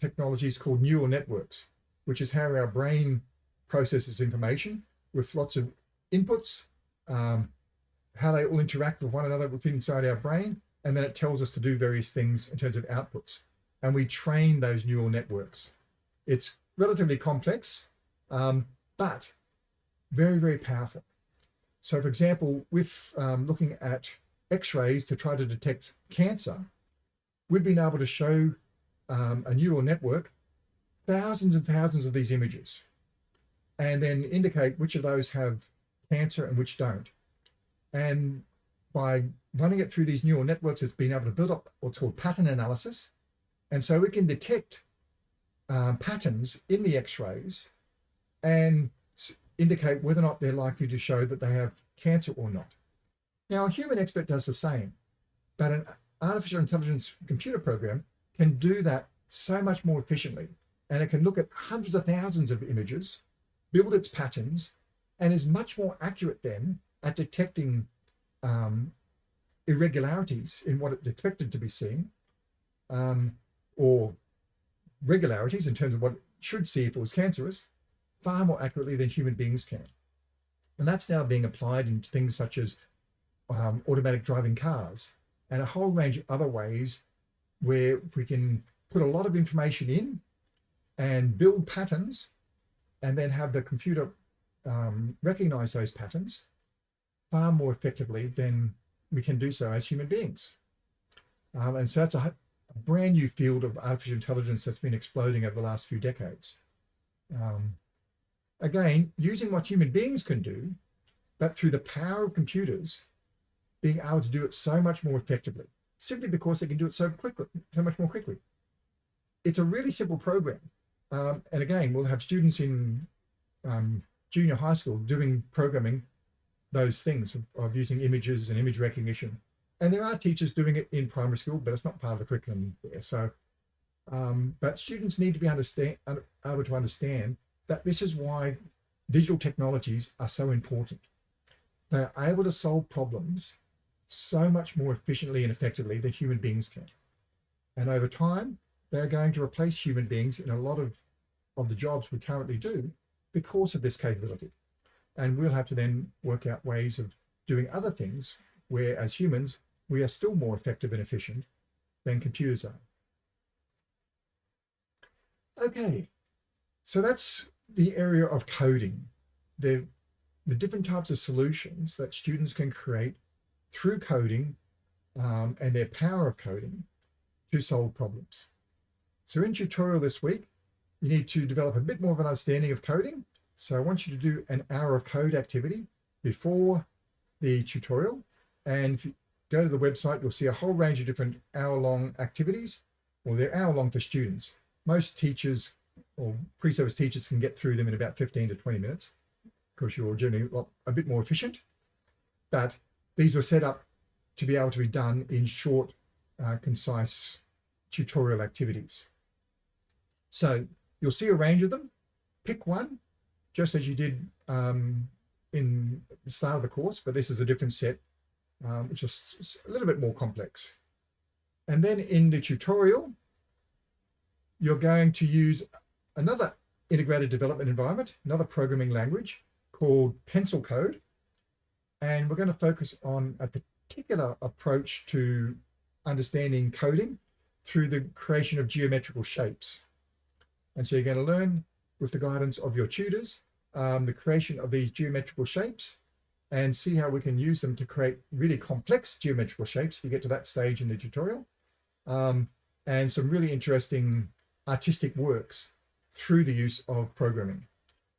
technologies called neural networks, which is how our brain processes information with lots of inputs, um, how they all interact with one another within inside our brain, and then it tells us to do various things in terms of outputs. And we train those neural networks. It's relatively complex, um, but very, very powerful. So for example, with um, looking at x-rays to try to detect cancer, we've been able to show um, a neural network thousands and thousands of these images. and then indicate which of those have cancer and which don't. And by running it through these neural networks, it's been able to build up what's called pattern analysis. And so we can detect um, patterns in the x-rays and indicate whether or not they're likely to show that they have cancer or not. Now, a human expert does the same, but an artificial intelligence computer program can do that so much more efficiently. And it can look at hundreds of thousands of images, build its patterns, and is much more accurate then at detecting um, irregularities in what it's expected to be seeing, um, or regularities in terms of what it should see if it was cancerous, far more accurately than human beings can. And that's now being applied in things such as um, automatic driving cars and a whole range of other ways where we can put a lot of information in and build patterns and then have the computer um, recognize those patterns far more effectively than we can do so as human beings. Um, and so that's a, a, brand new field of artificial intelligence that's been exploding over the last few decades. Um, again, using what human beings can do, but through the power of computers, being able to do it so much more effectively, simply because they can do it so quickly, so much more quickly. It's a really simple program. Um, and again, we'll have students in um, junior high school doing programming those things of, using images and image recognition. And there are teachers doing it in primary school, but it's not part of the curriculum there. So, um, but students need to be understand, able to understand that this is why digital technologies are so important. They are able to solve problems so much more efficiently and effectively than human beings can. And over time, they're going to replace human beings in a lot of, of the jobs we currently do because of this capability. And we'll have to then work out ways of doing other things where as humans, we are still more effective and efficient than computers are. Okay, so that's the area of coding, the, the different types of solutions that students can create through coding um, and their power of coding to solve problems. So in tutorial this week, you need to develop a bit more of an understanding of coding. So I want you to do an hour of code activity before the tutorial. And if you go to the website, you'll see a whole range of different hour-long activities. Well, they're hour-long for students. Most teachers or pre-service teachers can get through them in about 15 to 20 minutes. Of course, you're generally a bit more efficient. But these were set up to be able to be done in short, uh, concise tutorial activities. So you'll see a range of them. Pick one, just as you did um, in the start of the course, but this is a different set, um, which is a little bit more complex. And then in the tutorial, you're going to use another integrated development environment, another programming language called Pencil Code. And we're going to focus on a particular approach to understanding coding through the creation of geometrical shapes. And so you're going to learn with the guidance of your tutors, um, the creation of these geometrical shapes and see how we can use them to create really complex geometrical shapes if you get to that stage in the tutorial. Um, and some really interesting artistic works through the use of programming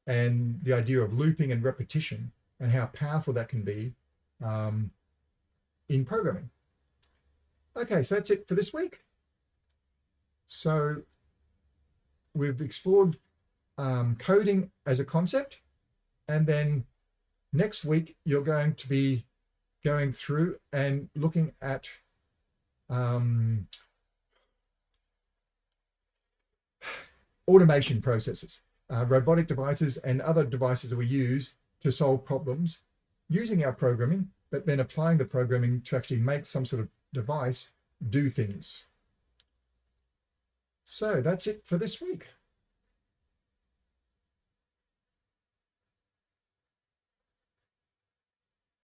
and the idea of looping and repetition and how powerful that can be um, in programming. Okay, so that's it for this week. So we've explored um, coding as a concept, and then next week you're going to be going through and looking at um, automation processes, uh, robotic devices and other devices that we use to solve problems using our programming, but then applying the programming to actually make some sort of device do things. So that's it for this week.